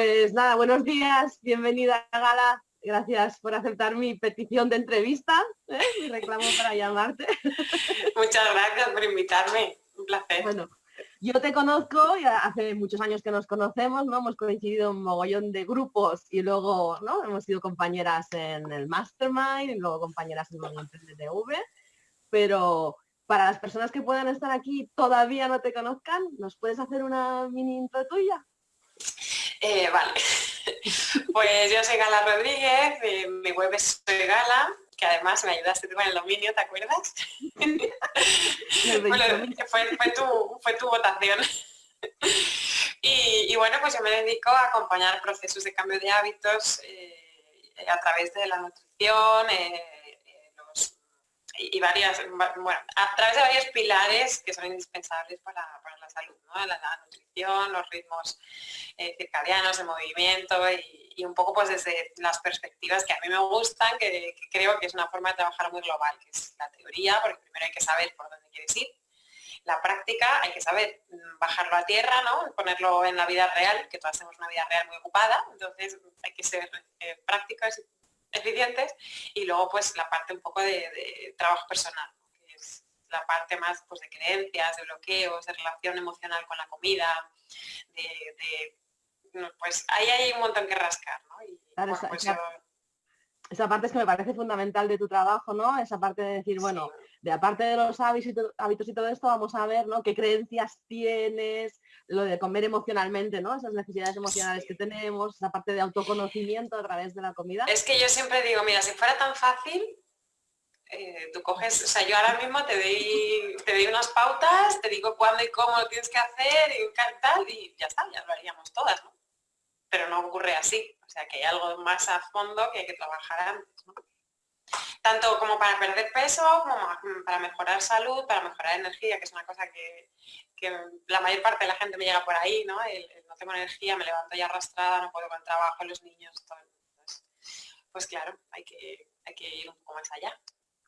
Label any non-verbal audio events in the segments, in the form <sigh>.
Pues nada, buenos días, bienvenida a Gala. Gracias por aceptar mi petición de entrevista, ¿eh? mi reclamo para llamarte. <laughs> Muchas gracias por invitarme, un placer. Bueno, yo te conozco, ya hace muchos años que nos conocemos, ¿no? Hemos coincidido en un mogollón de grupos y luego, ¿no? Hemos sido compañeras en el Mastermind y luego compañeras en el TV, pero para las personas que puedan estar aquí y todavía no te conozcan, ¿nos puedes hacer una mini intro tuya? Eh, vale, <laughs> pues yo soy Gala Rodríguez, mi web es Soy Gala, que además me ayudaste con el dominio, ¿te acuerdas? <laughs> fue, tu, votación. Y, bueno, pues yo me dedico a acompañar procesos de cambio de hábitos eh, a través de la nutrición, y varias, bueno, a través de varios pilares que son indispensables para, la salud, la, nutrición, los ritmos eh, circadianos de movimiento y, un poco pues desde las perspectivas que a mí me gustan, que, creo que es una forma de trabajar muy global, que es la teoría, porque primero hay que saber por dónde quieres ir, la práctica hay que saber mm, bajarlo a tierra, ¿no? ponerlo en la vida real, que todos tenemos una vida real muy ocupada, entonces hay que ser eh, prácticos eficientes y luego pues la parte un poco de, trabajo personal, que es la parte más pues, de creencias, de bloqueos, de relación emocional con la comida, de, pues ahí hay un montón que rascar, ¿no? Y, pues, esa, parte es que me parece fundamental de tu trabajo, ¿no? Esa parte de decir, bueno, de aparte de los hábitos y todo esto, vamos a ver, ¿no? ¿Qué creencias tienes? lo de comer emocionalmente, ¿no? Esas necesidades emocionales que tenemos, esa parte de autoconocimiento a través de la comida. Es que yo siempre digo, mira, si fuera tan fácil, eh, tú coges, o sea, yo ahora mismo te doy, te doy unas pautas, te digo cuándo y cómo lo tienes que hacer y tal, y ya está, ya lo haríamos todas, ¿no? Pero no ocurre así, o sea, que hay algo más a fondo que hay que trabajar antes, ¿no? Tanto como para perder peso, como para mejorar salud, para mejorar energía, que es una cosa que, la mayor parte de la gente me llega por ahí, ¿no? no tengo energía, me levanto ya arrastrada, no puedo con trabajo, los niños, todo. pues claro, hay que, ir un poco más allá.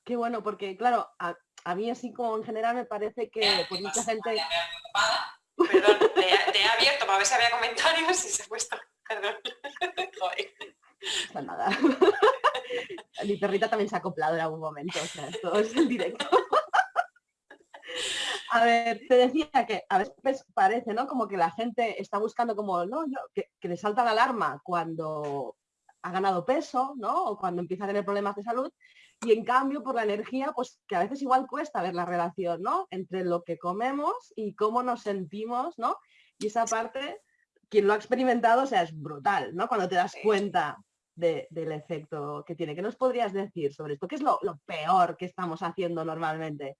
Qué bueno, porque claro, a, mí así como en general me parece que pues mucha gente... Perdón, te, he abierto para ver si había comentarios y se ha puesto. Perdón. <laughs> nada. <laughs> Mi perrita también se ha acoplado en algún momento, o sea, esto es en directo. <laughs> A ver, te decía que a veces parece, ¿no? Como que la gente está buscando como, no, que, le salta la alarma cuando ha ganado peso, ¿no? O cuando empieza a tener problemas de salud. Y en cambio, por la energía, pues que a veces igual cuesta ver la relación, ¿no? Entre lo que comemos y cómo nos sentimos, ¿no? Y esa parte, quien lo ha experimentado, o sea, es brutal, ¿no? Cuando te das cuenta del efecto que tiene. ¿Qué nos podrías decir sobre esto? ¿Qué es lo, peor que estamos haciendo normalmente?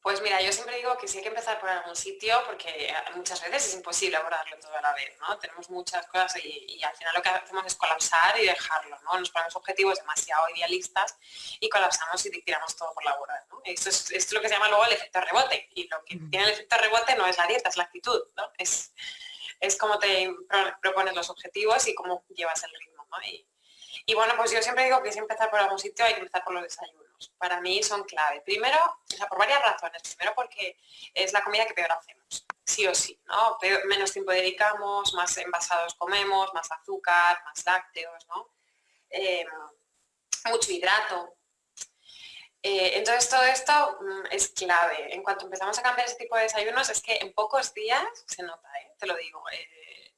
Pues mira, yo siempre digo que sí hay que empezar por algún sitio porque eh, muchas veces es imposible abordarlo todo a la vez, ¿no? Tenemos muchas cosas y, al final lo que hacemos es colapsar y dejarlo, ¿no? Nos ponemos objetivos demasiado idealistas y colapsamos y tiramos todo por la borda, ¿no? Esto es, lo que se llama luego el efecto rebote y lo que tiene el efecto rebote no es la dieta, es la actitud, ¿no? Es, es cómo te propones los objetivos y cómo llevas el ritmo, ¿no? Y bueno, pues yo siempre digo que si empezar por algún sitio hay que empezar por los desayunos. Para mí son clave. Primero, o sea, por varias razones. Primero porque es la comida que peor hacemos, sí o sí, ¿no? menos tiempo dedicamos, más envasados comemos, más azúcar, más lácteos, ¿no? Eh, mucho hidrato. Eh, entonces todo esto mm, es clave. En cuanto empezamos a cambiar ese tipo de desayunos es que en pocos días se nota, ¿eh? te lo digo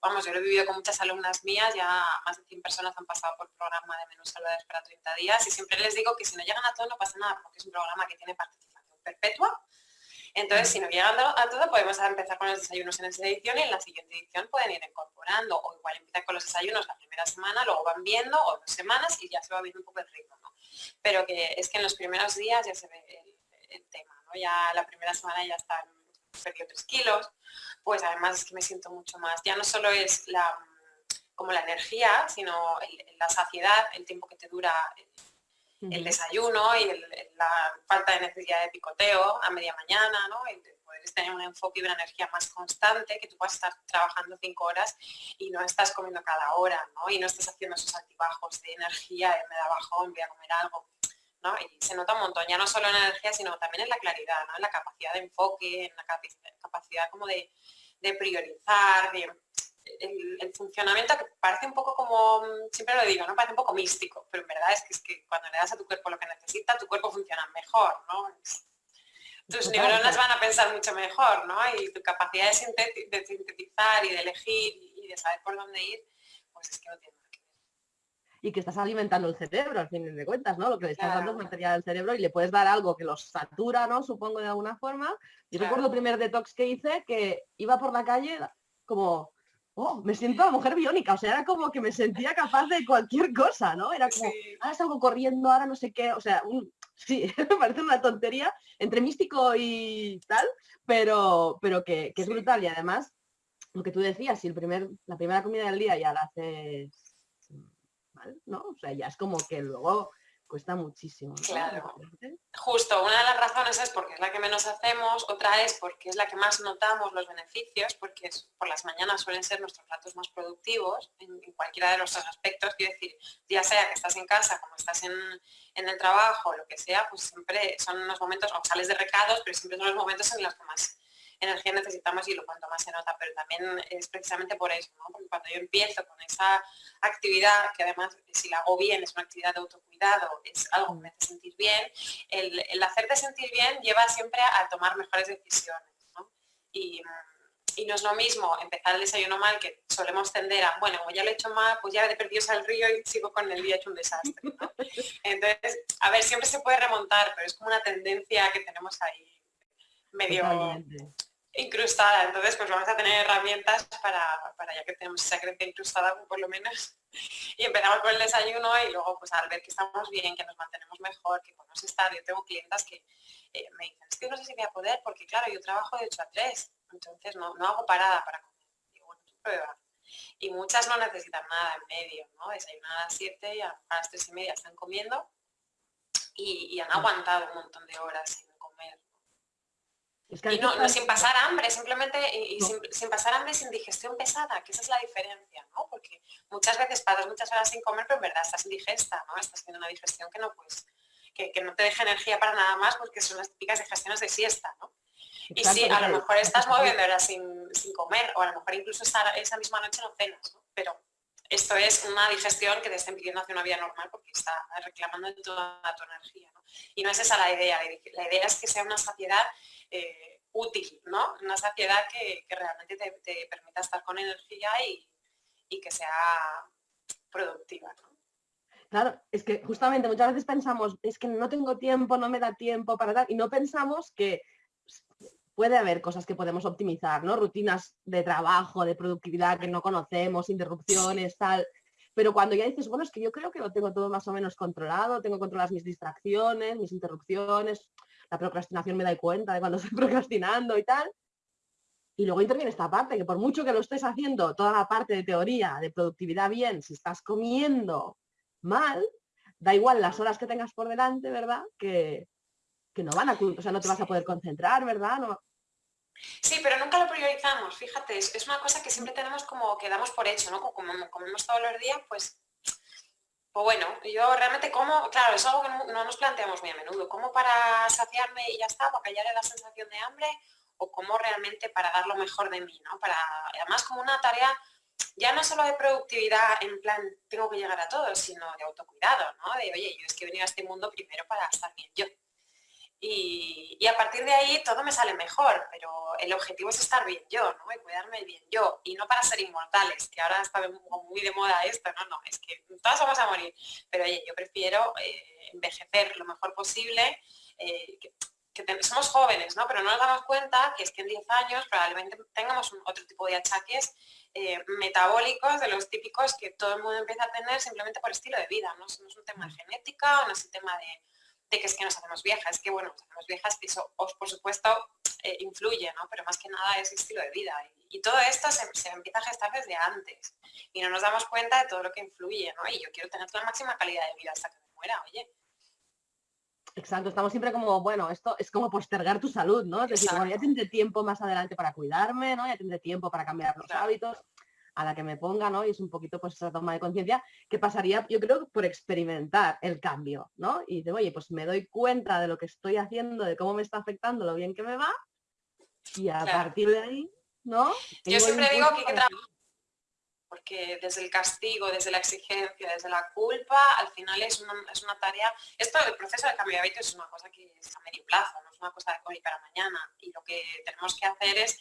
vamos, yo lo he vivido con muchas alumnas mías, ya más de 100 personas han pasado por programa de menús saludables para 30 días y siempre les digo que si no llegan a todo no pasa nada porque es un programa que tiene participación perpetua. Entonces, si no llegan a todo, podemos empezar con los desayunos en esa edición y en la siguiente edición pueden ir incorporando o igual empiezan con los desayunos la primera semana, luego van viendo o dos semanas y ya se va viendo un poco el ritmo. Pero que es que en los primeros días ya se ve el, tema, ¿no? Ya la primera semana ya están perdido 3 kilos, pues además es que me siento mucho más. Ya no solo es la, como la energía, sino la saciedad, el tiempo que te dura el, desayuno y la falta de necesidad de picoteo a media mañana, ¿no? Y poder tener un enfoque y una energía más constante, que tú puedas estar trabajando cinco horas y no estás comiendo cada hora, ¿no? Y no estás haciendo esos altibajos de energía, me da bajón, voy a comer algo. Y se nota un montón, ya no solo en la energía, sino también en la claridad, En la capacidad de enfoque, en la capacidad como de, priorizar, el, funcionamiento que parece un poco como, siempre lo digo, ¿no? Parece un poco místico, pero en verdad es que, es que cuando le das a tu cuerpo lo que necesita, tu cuerpo funciona mejor, ¿no? tus neuronas van a pensar mucho mejor, ¿no? Y tu capacidad de, sintetizar y de elegir y de saber por dónde ir, pues es que no tiene. Y que estás alimentando el cerebro, al fin de cuentas, ¿no? Lo que le estás dando es material al cerebro y le puedes dar algo que los satura, ¿no? Supongo de alguna forma. Y recuerdo el primer detox que hice que iba por la calle como oh, me siento mujer biónica, o sea, era como que me sentía capaz de cualquier cosa, ¿no? Era como, ahora salgo corriendo, ahora no sé qué, o sea, sí, <laughs> me parece una tontería entre místico y tal, pero, pero que, es brutal y además, lo que tú decías, si el primer, la primera comida del día ya la haces mal, ¿no? O sea, ya es como que luego cuesta muchísimo. Claro. Justo, una de las razones es porque es la que menos hacemos, otra es porque es la que más notamos los beneficios, porque por las mañanas suelen ser nuestros ratos más productivos en, cualquiera de los aspectos. Quiero decir, ya sea que estás en casa, como estás en, en el trabajo, lo que sea, pues siempre son unos momentos, o sales de recados, pero siempre son los momentos en los que más energía necesitamos y lo cuanto más se nota, pero también es precisamente por eso, cuando yo empiezo con esa actividad, que además si la hago bien es una actividad de autocuidado, es algo que me hace sentir bien, el, hacerte sentir bien lleva siempre a tomar mejores decisiones. Y, no es lo mismo empezar el desayuno mal que solemos tender a, bueno, ya lo he hecho mal, pues ya he perdido al río y sigo con el día hecho un desastre. Entonces, a ver, siempre se puede remontar, pero es como una tendencia que tenemos ahí medio incrustada. Entonces, pues vamos a tener herramientas para, para ya que tenemos esa creencia incrustada, por lo menos. Y empezamos con el desayuno y luego, pues al ver que estamos bien, que nos mantenemos mejor, que podemos estar, yo tengo clientas que eh, me dicen, es que no sé si voy a poder, porque claro, yo trabajo de 8 a 3, entonces no, no hago parada para comer. Digo, bueno, tú prueba. Y muchas no necesitan nada en medio, ¿no? Desayunan a las 7 y a, las 3 y media están comiendo y, y han aguantado un montón de horas y no, sin pasar hambre, simplemente y, sin, pasar hambre sin digestión pesada, que esa es la diferencia, ¿no? Porque muchas veces pasas muchas horas sin comer, pero en verdad estás indigesta, ¿no? Estás haciendo una digestión que no pues, que, no te deja energía para nada más porque son las típicas digestiones de siesta, ¿no? y sí, a lo mejor estás moviendo horas sin, comer, o a lo mejor incluso esa, misma noche no cenas, ¿no? Pero esto es una digestión que te está impidiendo hacer una vida normal porque está reclamando toda tu energía. ¿no? Y no es esa la idea, la idea es que sea una saciedad eh, útil, ¿no? Una saciedad que, realmente te, permita estar con energía y, que sea productiva. Claro, es que justamente muchas veces pensamos, es que no tengo tiempo, no me da tiempo para dar, y no pensamos que puede haber cosas que podemos optimizar, ¿no? Rutinas de trabajo, de productividad que no conocemos, interrupciones, tal. Pero cuando ya dices, bueno, es que yo creo que lo tengo todo más o menos controlado, tengo controladas mis distracciones, mis interrupciones, la procrastinación me da cuenta de cuando <laughs> estoy procrastinando y tal. Y luego interviene esta parte, que por mucho que lo estés haciendo, toda la parte de teoría, de productividad bien, si estás comiendo mal, da igual las horas que tengas por delante, ¿verdad? Que, no van a, o sea, no te vas a poder concentrar, ¿verdad? No, Sí, pero nunca lo priorizamos, fíjate, es, una cosa que siempre tenemos como que damos por hecho, ¿no? Como comemos todos los días, pues pues bueno, yo realmente como, claro, es algo que no, nos planteamos muy a menudo, como para saciarme y ya está, para callar la sensación de hambre, o como realmente para dar lo mejor de mí, ¿no? Además como una tarea ya no solo de productividad en plan tengo que llegar a todo, sino de autocuidado, ¿no? De oye, yo es que he venido a este mundo primero para estar bien yo. Y, a partir de ahí todo me sale mejor, pero el objetivo es estar bien yo, ¿no? Y cuidarme bien yo, y no para ser inmortales, que ahora está muy de moda esto, no, no, es que todas vamos a morir, pero oye, yo prefiero eh, envejecer lo mejor posible, eh, que, somos jóvenes, ¿no? Pero no nos damos cuenta que es que en 10 años probablemente tengamos otro tipo de achaques eh, metabólicos de los típicos que todo el mundo empieza a tener simplemente por estilo de vida, ¿no? no es un tema de genética, no es un tema de que es que nos hacemos viejas, es que bueno, nos hacemos viejas y eso por supuesto eh, influye, ¿no? Pero más que nada es estilo de vida. Y, todo esto se, empieza a gestar desde antes y no nos damos cuenta de todo lo que influye, ¿no? Y yo quiero tener la máxima calidad de vida hasta que me muera, oye. Exacto, estamos siempre como, bueno, esto es como postergar tu salud, ¿no? Es decir, ya tendré tiempo más adelante para cuidarme, ¿no? Ya tendré tiempo para cambiar los hábitos a la que me ponga, ¿no? Y es un poquito pues esa toma de conciencia que pasaría, yo creo, por experimentar el cambio, ¿no? Y de, oye, pues me doy cuenta de lo que estoy haciendo, de cómo me está afectando, lo bien que me va, y a partir de ahí, ¿no? Yo siempre digo que hay que trabajar porque desde el castigo, desde la exigencia, desde la culpa, al final es una, tarea, esto del proceso de cambio de hábitos es una cosa que es a medio plazo, no es una cosa de hoy para mañana, y lo que tenemos que hacer es,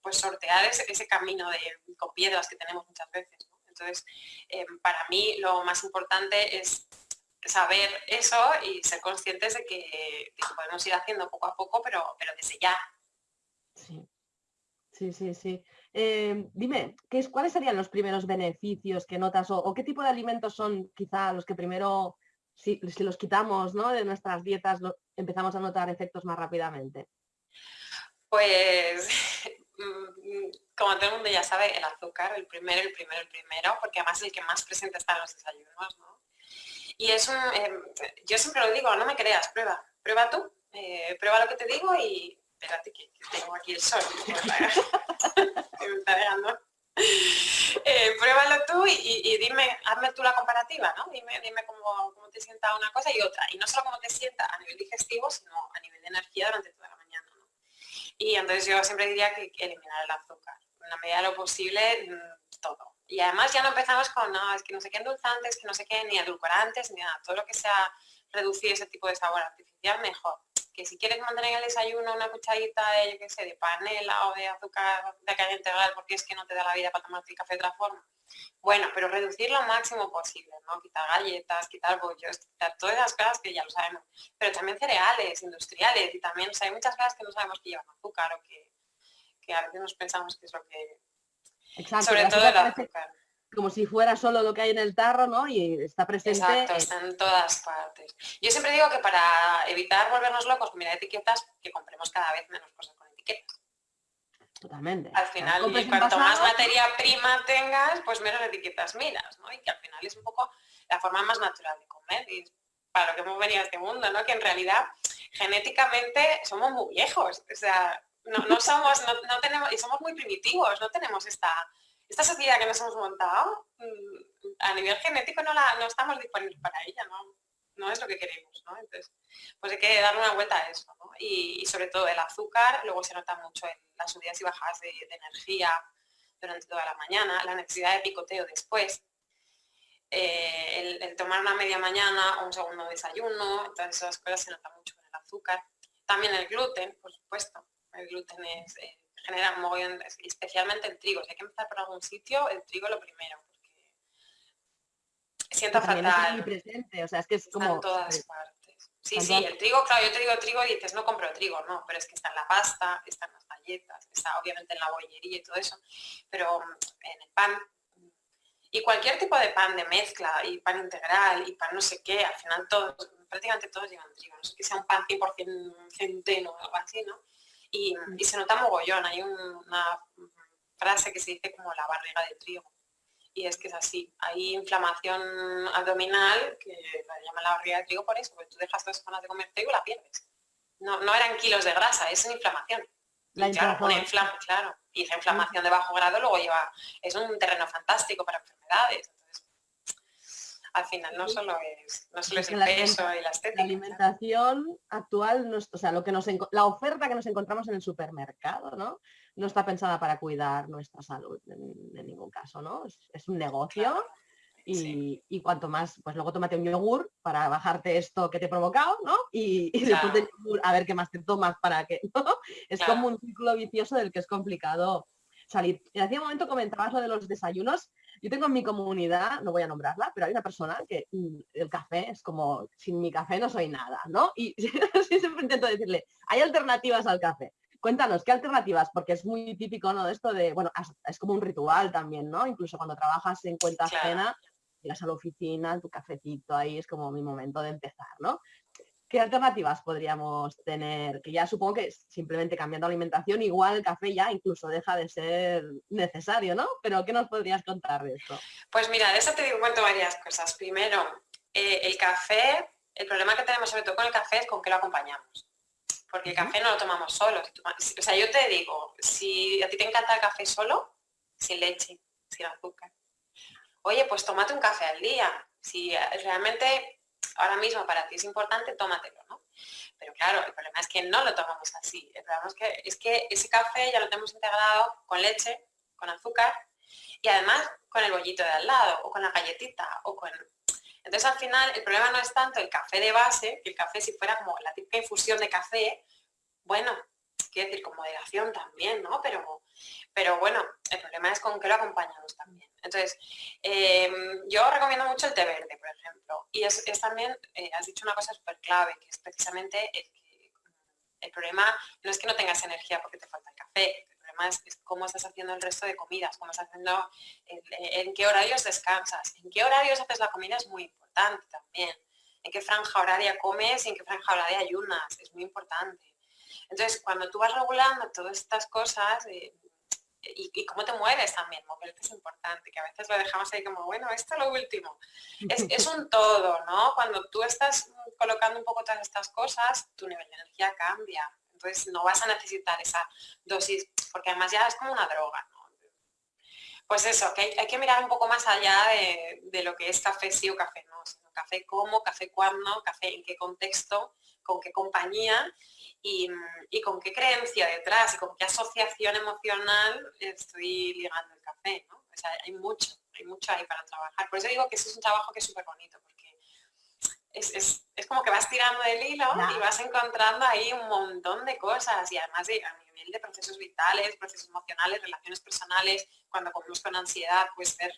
pues sortear ese, camino de, con piedras que tenemos muchas veces. Entonces, em, para mí lo más importante es saber eso y ser conscientes de que, podemos ir haciendo poco a poco, pero, pero desde ya. Sí, sí, sí. sí. Eh, dime, ¿qué es, ¿cuáles serían los primeros beneficios que notas o, qué tipo de alimentos son quizá los que primero, si, los quitamos ¿no? de nuestras dietas, empezamos a notar efectos más rápidamente? Pues, <laughs> mm, como todo el mundo ya sabe, el azúcar, el primero, el primero, el primero, porque además es el que más presente está en los desayunos, ¿no? Y es un, em, yo siempre lo digo, no me creas, prueba, prueba tú, eh, prueba lo que te digo y espérate que, tengo aquí el sol, me está. <laughs> Eh, pruébalo tú y, dime, hazme tú la comparativa, ¿no? Dime, dime cómo, cómo, te sienta una cosa y otra. Y no solo cómo te sienta a nivel digestivo, sino a nivel de energía durante toda la mañana. Y entonces yo siempre diría que eliminar el azúcar. En la medida de lo posible, mm, todo. Y además ya no empezamos con, no, es que no sé qué endulzantes, que no sé qué, ni edulcorantes, ni nada. Todo lo que sea reducir ese tipo de sabor artificial, mejor. Que si quieres mantener en el desayuno una cucharita de, yo qué sé, de panela o de azúcar de caña integral porque es que no te da la vida para tomarte el café de otra forma. Bueno, pero reducir lo máximo posible, ¿no? Quitar galletas, quitar bollos, quitar todas esas cosas que ya lo sabemos. Pero también cereales, industriales, y también, hay muchas cosas que no sabemos que llevan azúcar o que, que a veces nos pensamos que es lo que sobre todo el azúcar. Como si fuera solo lo que hay en el tarro, ¿no? Y está presente. Exacto, está en todas partes. Yo siempre digo que para evitar volvernos locos con mirar etiquetas, que compremos cada vez menos cosas con etiquetas. Totalmente. Al final, cuanto más materia prima tengas, pues menos etiquetas miras, ¿no? Y que al final es un poco la forma más natural de comer. Y para lo que hemos venido a este mundo, ¿no? Que en realidad genéticamente somos muy viejos. O sea, no, somos, no, tenemos, y somos muy primitivos, no tenemos esta, esta sociedad que nos hemos montado, mm, a nivel genético no, la, no estamos disponibles para ella, ¿no? es lo que queremos, ¿no? Entonces, pues hay que darle una vuelta a eso, y, sobre todo el azúcar, luego se nota mucho en las subidas y bajadas de, energía durante toda la mañana, la necesidad de picoteo después, eh, el, tomar una media mañana o un segundo desayuno, todas esas cosas se nota mucho con el azúcar. También el gluten, por supuesto el gluten es, eh, genera un mogollón, especialmente el trigo. Si hay que empezar por algún sitio, el trigo lo primero, porque sienta fatal. presente, o sea, es que es como... en todas partes. Sí, sí, el trigo, claro, yo te digo trigo y dices, no compro trigo, no, pero es que está en la pasta, está en las galletas, está obviamente en la bollería y todo eso, pero mm, en el pan, y cualquier tipo de pan de mezcla, y pan integral, y pan no sé qué, al final todos, prácticamente todos llevan trigo, no sé que sea un pan 100% centeno o algo así, ¿no? Y, se nota mogollón. Hay una frase que se dice como la barriga de trigo. Y es que es así. Hay inflamación abdominal, que la llaman la barriga de trigo por eso, porque tú dejas dos semanas de comer trigo y la pierdes. No, no eran kilos de grasa, es una inflamación. La claro, una claro. Y esa inflamación de bajo grado luego lleva, es un terreno fantástico para enfermedades al final no solo es, no solo es el peso y la estética. La alimentación actual, no o sea, lo que nos, la oferta que nos encontramos en el supermercado, ¿no? No está pensada para cuidar nuestra salud en, ningún caso, ¿no? Es, un negocio. Y, cuanto más, pues luego tómate un yogur para bajarte esto que te he provocado, ¿no? Y, después del yogur a ver qué más te tomas para que, <laughs> ¿no? Es como un ciclo vicioso del que es complicado salir. Hacía un momento comentabas lo de los desayunos yo tengo en mi comunidad, no voy a nombrarla, pero hay una persona que mm, el café es como, sin mi café no soy nada, ¿no? Y <laughs> siempre intento decirle, hay alternativas al café. Cuéntanos, ¿qué alternativas? Porque es muy típico, ¿no? De esto de, bueno, es como un ritual también, ¿no? Incluso cuando trabajas en cuenta ajena, llegas a la oficina, tu cafecito ahí es como mi momento de empezar, ¿no? ¿Qué alternativas podríamos tener? Que ya supongo que simplemente cambiando alimentación, igual el café ya incluso deja de ser necesario, ¿no? Pero ¿qué nos podrías contar de esto? Pues mira, de eso te digo cuento varias cosas. Primero, eh, el café, el problema que tenemos sobre todo con el café es con qué lo acompañamos. Porque el café no lo tomamos solo. O sea, yo te digo, si a ti te encanta el café solo, sin leche, sin azúcar, oye, pues tómate un café al día. Si realmente ahora mismo para ti es importante, tómatelo, ¿no? Pero claro, el problema es que no lo tomamos así. El problema es que, es que ese café ya lo tenemos integrado con leche, con azúcar, Y además con el bollito de al lado, o con la galletita, o con... Entonces al final el problema no es tanto el café de base, que el café si fuera como la típica infusión de café, bueno, quiero decir, con moderación también, ¿no? Pero, pero bueno, el problema es con qué lo acompañamos también. Entonces, em, yo recomiendo mucho el té verde, por ejemplo. Y es, también, eh, has dicho una cosa súper clave, que es precisamente el problema no es que no tengas energía porque te falta el café, el problema es, cómo estás haciendo el resto de comidas, cómo estás haciendo, en, qué horarios descansas, en qué horarios haces la comida es muy importante también, en qué franja horaria comes y en qué franja horaria ayunas, es muy importante. Entonces, cuando tú vas regulando todas estas cosas, eh, y, cómo te mueves también, moverte es importante, que a veces lo dejamos ahí como, bueno, esto es lo último. <laughs> Es, un todo, ¿no? Cuando tú estás colocando un poco todas estas cosas, tu nivel de energía cambia. Entonces no vas a necesitar esa dosis, porque además ya es como una droga, ¿no? Pues eso, que hay, que mirar un poco más allá de, lo que es café sí o café no, sino café cómo, café cuándo, café en qué contexto, con qué compañía y, con qué creencia detrás y con qué asociación emocional estoy ligando el café, ¿no? O sea, hay mucho, hay mucho ahí para trabajar. Por eso digo que ese es un trabajo que es súper bonito, porque es, como que vas tirando del hilo y vas encontrando ahí un montón de cosas y además de, a nivel de procesos vitales, procesos emocionales, relaciones personales, cuando comemos con ansiedad, puedes ver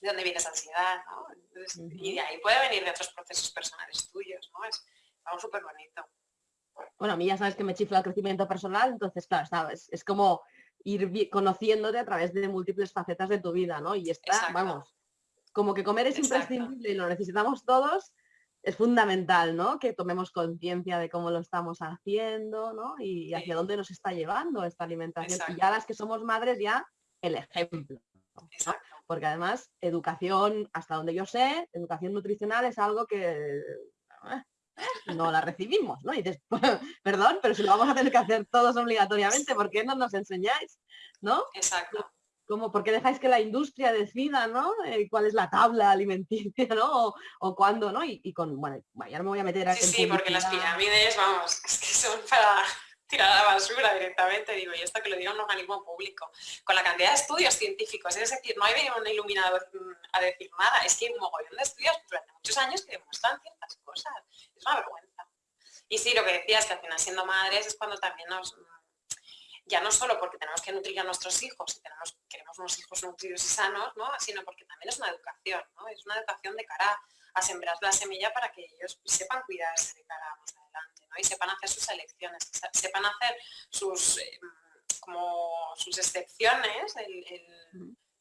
de dónde viene esa ansiedad, ¿no? Y de ahí puede venir de otros procesos personales tuyos, ¿no? Es algo súper bonito bueno, a mí ya sabes que me chifla el crecimiento personal, entonces, claro, sabes, es como ir conociéndote a través de múltiples facetas de tu vida, ¿no? Y está, vamos, como que comer es imprescindible y lo necesitamos todos, es fundamental, ¿no? Que tomemos conciencia de cómo lo estamos haciendo, ¿no? Y, hacia dónde nos está llevando esta alimentación. Y ya las que somos madres, ya el ejemplo. Porque además, educación, hasta donde yo sé, educación nutricional es algo que no la recibimos, ¿no? Y dices, <laughs> perdón, pero si lo vamos a tener que hacer todos obligatoriamente, ¿por qué no nos enseñáis? ¿No? Exacto. Como, ¿Por qué dejáis que la industria decida, ¿no? Eh, ¿Cuál es la tabla alimenticia, <laughs> ¿no? O, cuándo, ¿no? Y, con, bueno, ya no me voy a meter a... Sí, sí, porque las pirámides, vamos, <laughs> es que son para tirar a la basura directamente, digo, y esto que lo diga un organismo público, con la cantidad de estudios científicos, es decir, no hay venido un iluminador mm, a decir nada, es que hay un mogollón de estudios durante muchos años que demuestran ciertas cosas, es una vergüenza. Y sí, lo que decías, que al final siendo madres es cuando también nos, mm, ya no solo porque tenemos que nutrir a nuestros hijos y tenemos, queremos unos hijos nutridos y sanos, ¿no? sino porque también es una educación, ¿no? es una educación de cara a sembrar la semilla para que ellos sepan cuidarse de cara a más adelante y sepan hacer sus elecciones, sepan hacer sus, eh, como sus excepciones,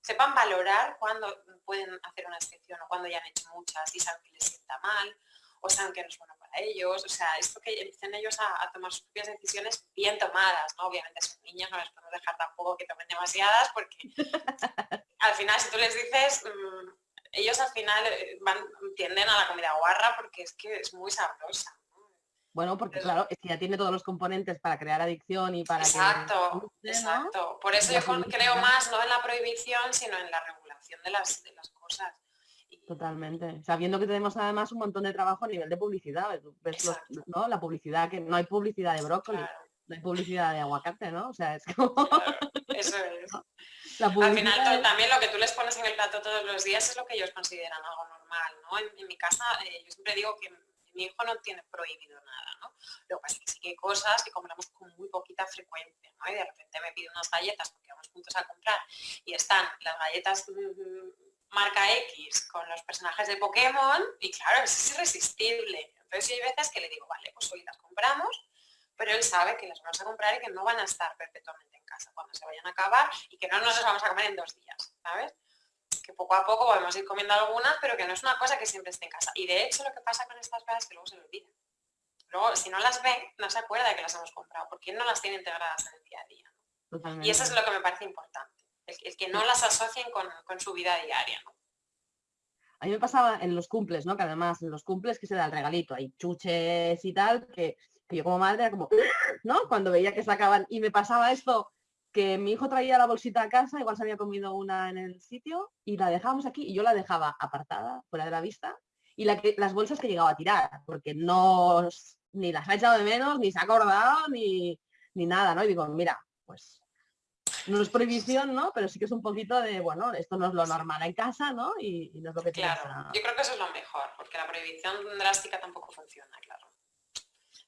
sepan valorar cuándo pueden hacer una excepción o cuando ya han hecho muchas y saben que les sienta mal o saben que no es bueno para ellos. O sea, esto que empiecen ellos a, tomar sus propias decisiones bien tomadas, ¿no? Obviamente son niños, no les podemos dejar tampoco que tomen demasiadas porque <laughs> al final si tú les dices... Mm, ellos al final eh, van, tienden a la comida guarra porque es que es muy sabrosa. Bueno, porque claro, es que ya tiene todos los componentes para crear adicción y para exacto, Exacto, Por eso yo creo más no en la prohibición, sino en la regulación de las, de las cosas. Totalmente. Sabiendo que tenemos además un montón de trabajo a nivel de publicidad. ¿no? La publicidad, que no hay publicidad de brócoli, no hay publicidad de aguacate, ¿no? O sea, es como... <laughs> eso es. Al final también lo que tú les pones en el plato todos los días es lo que ellos consideran algo normal, ¿no? En, mi casa eh, yo siempre digo que mi hijo no tiene prohibido nada, ¿no? Lo que pasa es que sí que hay cosas que compramos con muy poquita frecuencia, ¿no? Y de repente me pide unas galletas porque vamos juntos a comprar y están las galletas mm, marca X con los personajes de Pokémon y claro, es irresistible. Entonces hay veces que le digo, vale, pues hoy las compramos, pero él sabe que las vamos a comprar y que no van a estar perpetuamente en casa cuando se vayan a acabar y que no nos las vamos a comer en dos días, ¿sabes? Que poco a poco podemos ir comiendo algunas, pero que no es una cosa que siempre esté en casa. Y de hecho lo que pasa con estas cosas es que luego se lo olvida. Luego, si no las ve, no se acuerda de que las hemos comprado, porque no las tiene integradas en el día a día. Y eso es lo que me parece importante, el, que no las asocien con, su vida diaria. A mí me pasaba en los cumples, ¿no? Que además en los cumples que se da el regalito, hay chuches y tal, que, que yo como madre era como, ¿no? Cuando veía que sacaban y me pasaba esto que mi hijo traía la bolsita a casa, igual se había comido una en el sitio y la dejábamos aquí y yo la dejaba apartada, fuera de la vista, y la que, las bolsas que llegaba a tirar, porque no ni las ha echado de menos, ni se ha acordado, ni, ni nada, ¿no? Y digo, mira, pues no es prohibición, ¿no? Pero sí que es un poquito de, bueno, esto no es lo normal en casa, ¿no? Y, no es lo que Claro, yo creo que eso es lo mejor, porque la prohibición drástica tampoco funciona, claro.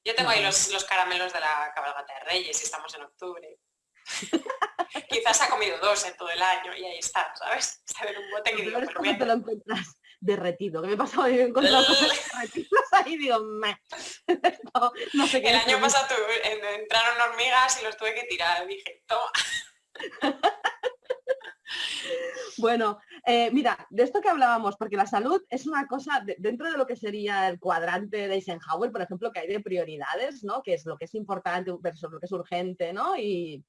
Yo tengo ahí los, los, caramelos de la cabalgata de Reyes y estamos en octubre. <laughs> Quizás ha comido dos en todo el año y ahí está, ¿sabes? Está en un bote que digo, pero te lo encuentras derretido. ¿Qué me pasaba? Yo he encontrado cosas derretidas ahí digo, <laughs> no, sé qué. El año pasado entraron hormigas y los tuve que tirar. Dije, toma. <laughs> Bueno, eh, mira, de esto que hablábamos, porque la salud es una cosa, dentro de lo que sería el cuadrante de Eisenhower, por ejemplo, que hay de prioridades, ¿no? Que es lo que es importante versus lo que es urgente, ¿no? Y,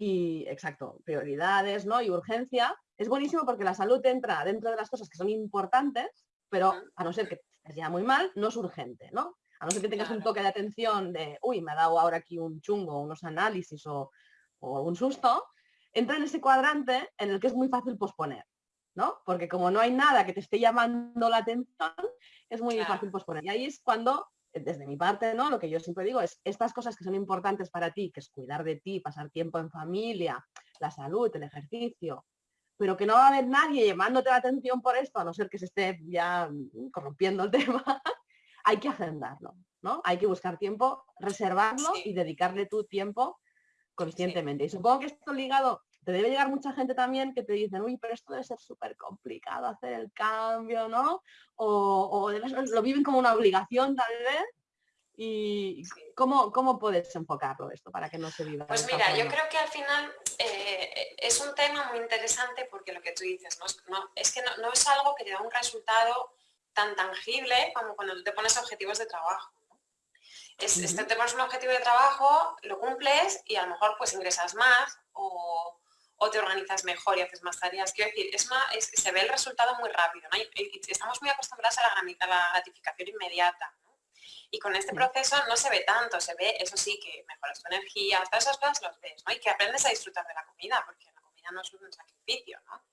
y exacto, prioridades, ¿no? Y urgencia. Es buenísimo porque la salud entra dentro de las cosas que son importantes, pero a no ser que estés ya muy mal, no es urgente, ¿no? A no ser que tengas un toque de atención de, uy, me ha dado ahora aquí un chungo, unos análisis o, o un susto, entra en ese cuadrante en el que es muy fácil posponer, ¿no? Porque como no hay nada que te esté llamando la atención, es muy fácil posponer. Y ahí es cuando, desde mi parte, ¿no? Lo que yo siempre digo es, estas cosas que son importantes para ti, que es cuidar de ti, pasar tiempo en familia, la salud, el ejercicio, pero que no va a haber nadie llamándote la atención por esto, a no ser que se esté ya mm, corrompiendo el <laughs> tema, hay que agendarlo, ¿no? Hay que buscar tiempo, reservarlo y dedicarle tu tiempo conscientemente. Y supongo que esto ligado, te debe llegar mucha gente también que te dicen, uy, pero esto debe ser súper complicado hacer el cambio, ¿no? O, lo viven como una obligación tal vez. ¿Y cómo, cómo puedes enfocarlo esto para que no se viva? Pues mira, yo creo que al final eh, es un tema muy interesante porque lo que tú dices, ¿no? es que no, es algo que te da un resultado tan tangible como cuando te pones objetivos de trabajo. Es, este, te pones un objetivo de trabajo, lo cumples y a lo mejor pues ingresas más o, te organizas mejor y haces más tareas. Quiero decir, es más, se ve el resultado muy rápido. estamos muy acostumbrados a la, gratificación inmediata. Y con este proceso no se ve tanto, se ve, eso sí, que mejoras tu energía, todas esas cosas los ves, ¿no? Y que aprendes a disfrutar de la comida, porque la comida no es un sacrificio, ¿no?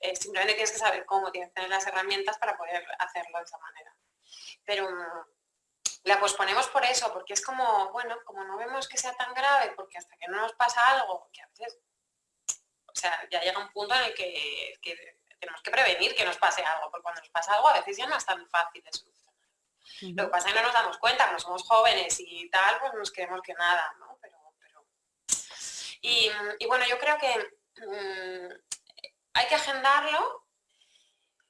Eh, simplemente tienes que saber cómo, tienes que tener las herramientas para poder hacerlo de esa manera. Pero la posponemos por eso, porque es como, bueno, como no vemos que sea tan grave, porque hasta que no nos pasa algo, que a veces, o sea, ya llega un punto en el que, tenemos que prevenir que nos pase algo, porque cuando nos pasa algo a veces ya no es tan fácil de solucionar. Lo que pasa es que no nos damos cuenta, como somos jóvenes y tal, pues nos creemos que nada, ¿no? Pero, Y, bueno, yo creo que mm, hay que agendarlo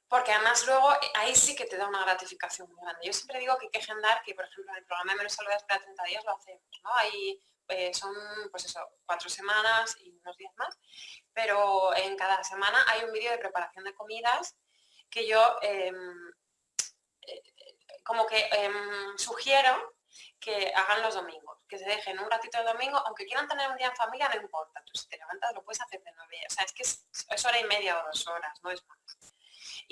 porque además luego ahí sí que te da una gratificación muy grande. Yo siempre digo que hay que agendar, que por ejemplo en el programa de menos saludables para 30 días lo hacemos, ¿no? Ahí eh, son, pues eso, cuatro semanas y unos días más, pero en cada semana hay un vídeo de preparación de comidas que yo em, eh, como que em, sugiero que hagan los domingos, que se dejen un ratito el domingo, aunque quieran tener un día en familia, no importa, tú si te levantas lo puedes hacer de nueve, o sea, es que es, es hora y media o dos horas, no es más.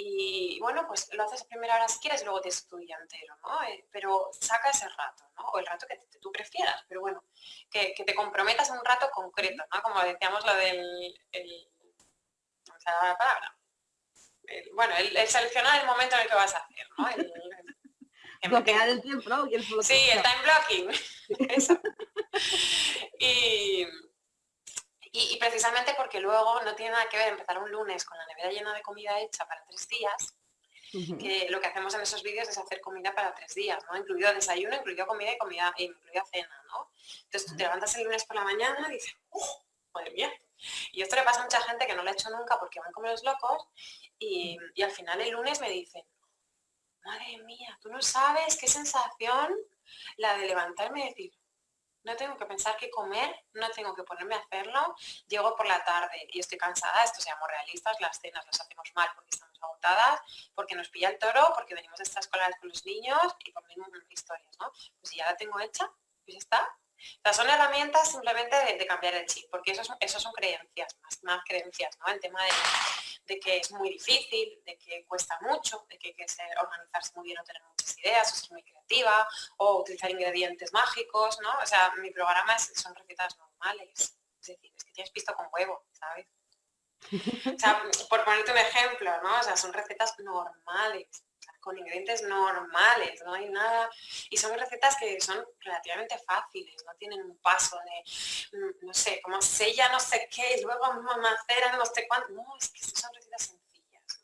Y bueno, pues lo haces a primera hora si quieres, luego te estudia entero, ¿no? Eh, pero saca ese rato, ¿no? O el rato que tú prefieras, pero bueno, que, te comprometas en un rato concreto, ¿no? Como decíamos lo del... El, la palabra? bueno, el, seleccionar el momento en el que vas a hacer, ¿no? El, bloquear el tiempo, ¿no? sí, el time blocking. <laughs> Eso. y y, precisamente porque luego no tiene nada que ver empezar un lunes con la nevera llena de comida hecha para tres días, que lo que hacemos en esos vídeos es hacer comida para tres días, ¿no? Incluido desayuno, incluido comida y comida, e incluido cena, ¿no? Entonces tú te levantas el lunes por la mañana y dices, ¡oh, madre mía! Y esto le pasa a mucha gente que no lo ha hecho nunca porque van como los locos y, y al final el lunes me dicen, madre mía, tú no sabes qué sensación la de levantarme y decir, no tengo que pensar qué comer, no tengo que ponerme a hacerlo, llego por la tarde y estoy cansada, esto seamos realistas, las cenas las hacemos mal porque estamos agotadas, porque nos pilla el toro, porque venimos de estas escolares con los niños y por mismas historias, ¿no? Pues si ya la tengo hecha, pues está. O son herramientas simplemente de, cambiar el chip, porque eso, eso son creencias, más, creencias, ¿no? El tema de, de que es muy difícil, de que cuesta mucho, de que hay que organizarse muy bien o tener muchas ideas, o ser muy creativa, o utilizar ingredientes mágicos, ¿no? O sea, mi programa son recetas normales, es decir, es que tienes pisto con huevo, ¿sabes? O sea, por ponerte un ejemplo, ¿no? O sea, son recetas normales. Con ingredientes normales, no hay nada. Y son recetas que son relativamente fáciles, no tienen un paso de, mm, no sé, como sella no sé qué, y luego macera no sé cuánto. No, es que son recetas sencillas.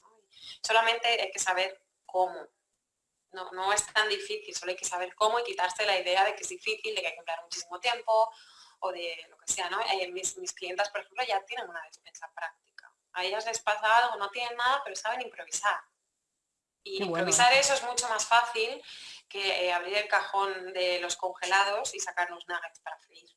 Solamente hay que saber cómo. No, no es tan difícil, solo hay que saber cómo y quitarse la idea de que es difícil, de que hay que emplear muchísimo tiempo o de lo que sea, ¿no? Eh, mis, mis clientas, por ejemplo, ya tienen una despensa práctica. A ellas les pasa algo, no tienen nada, pero saben improvisar. Y improvisar eso es mucho más fácil que eh, abrir el cajón de los congelados y sacar los nuggets para freír.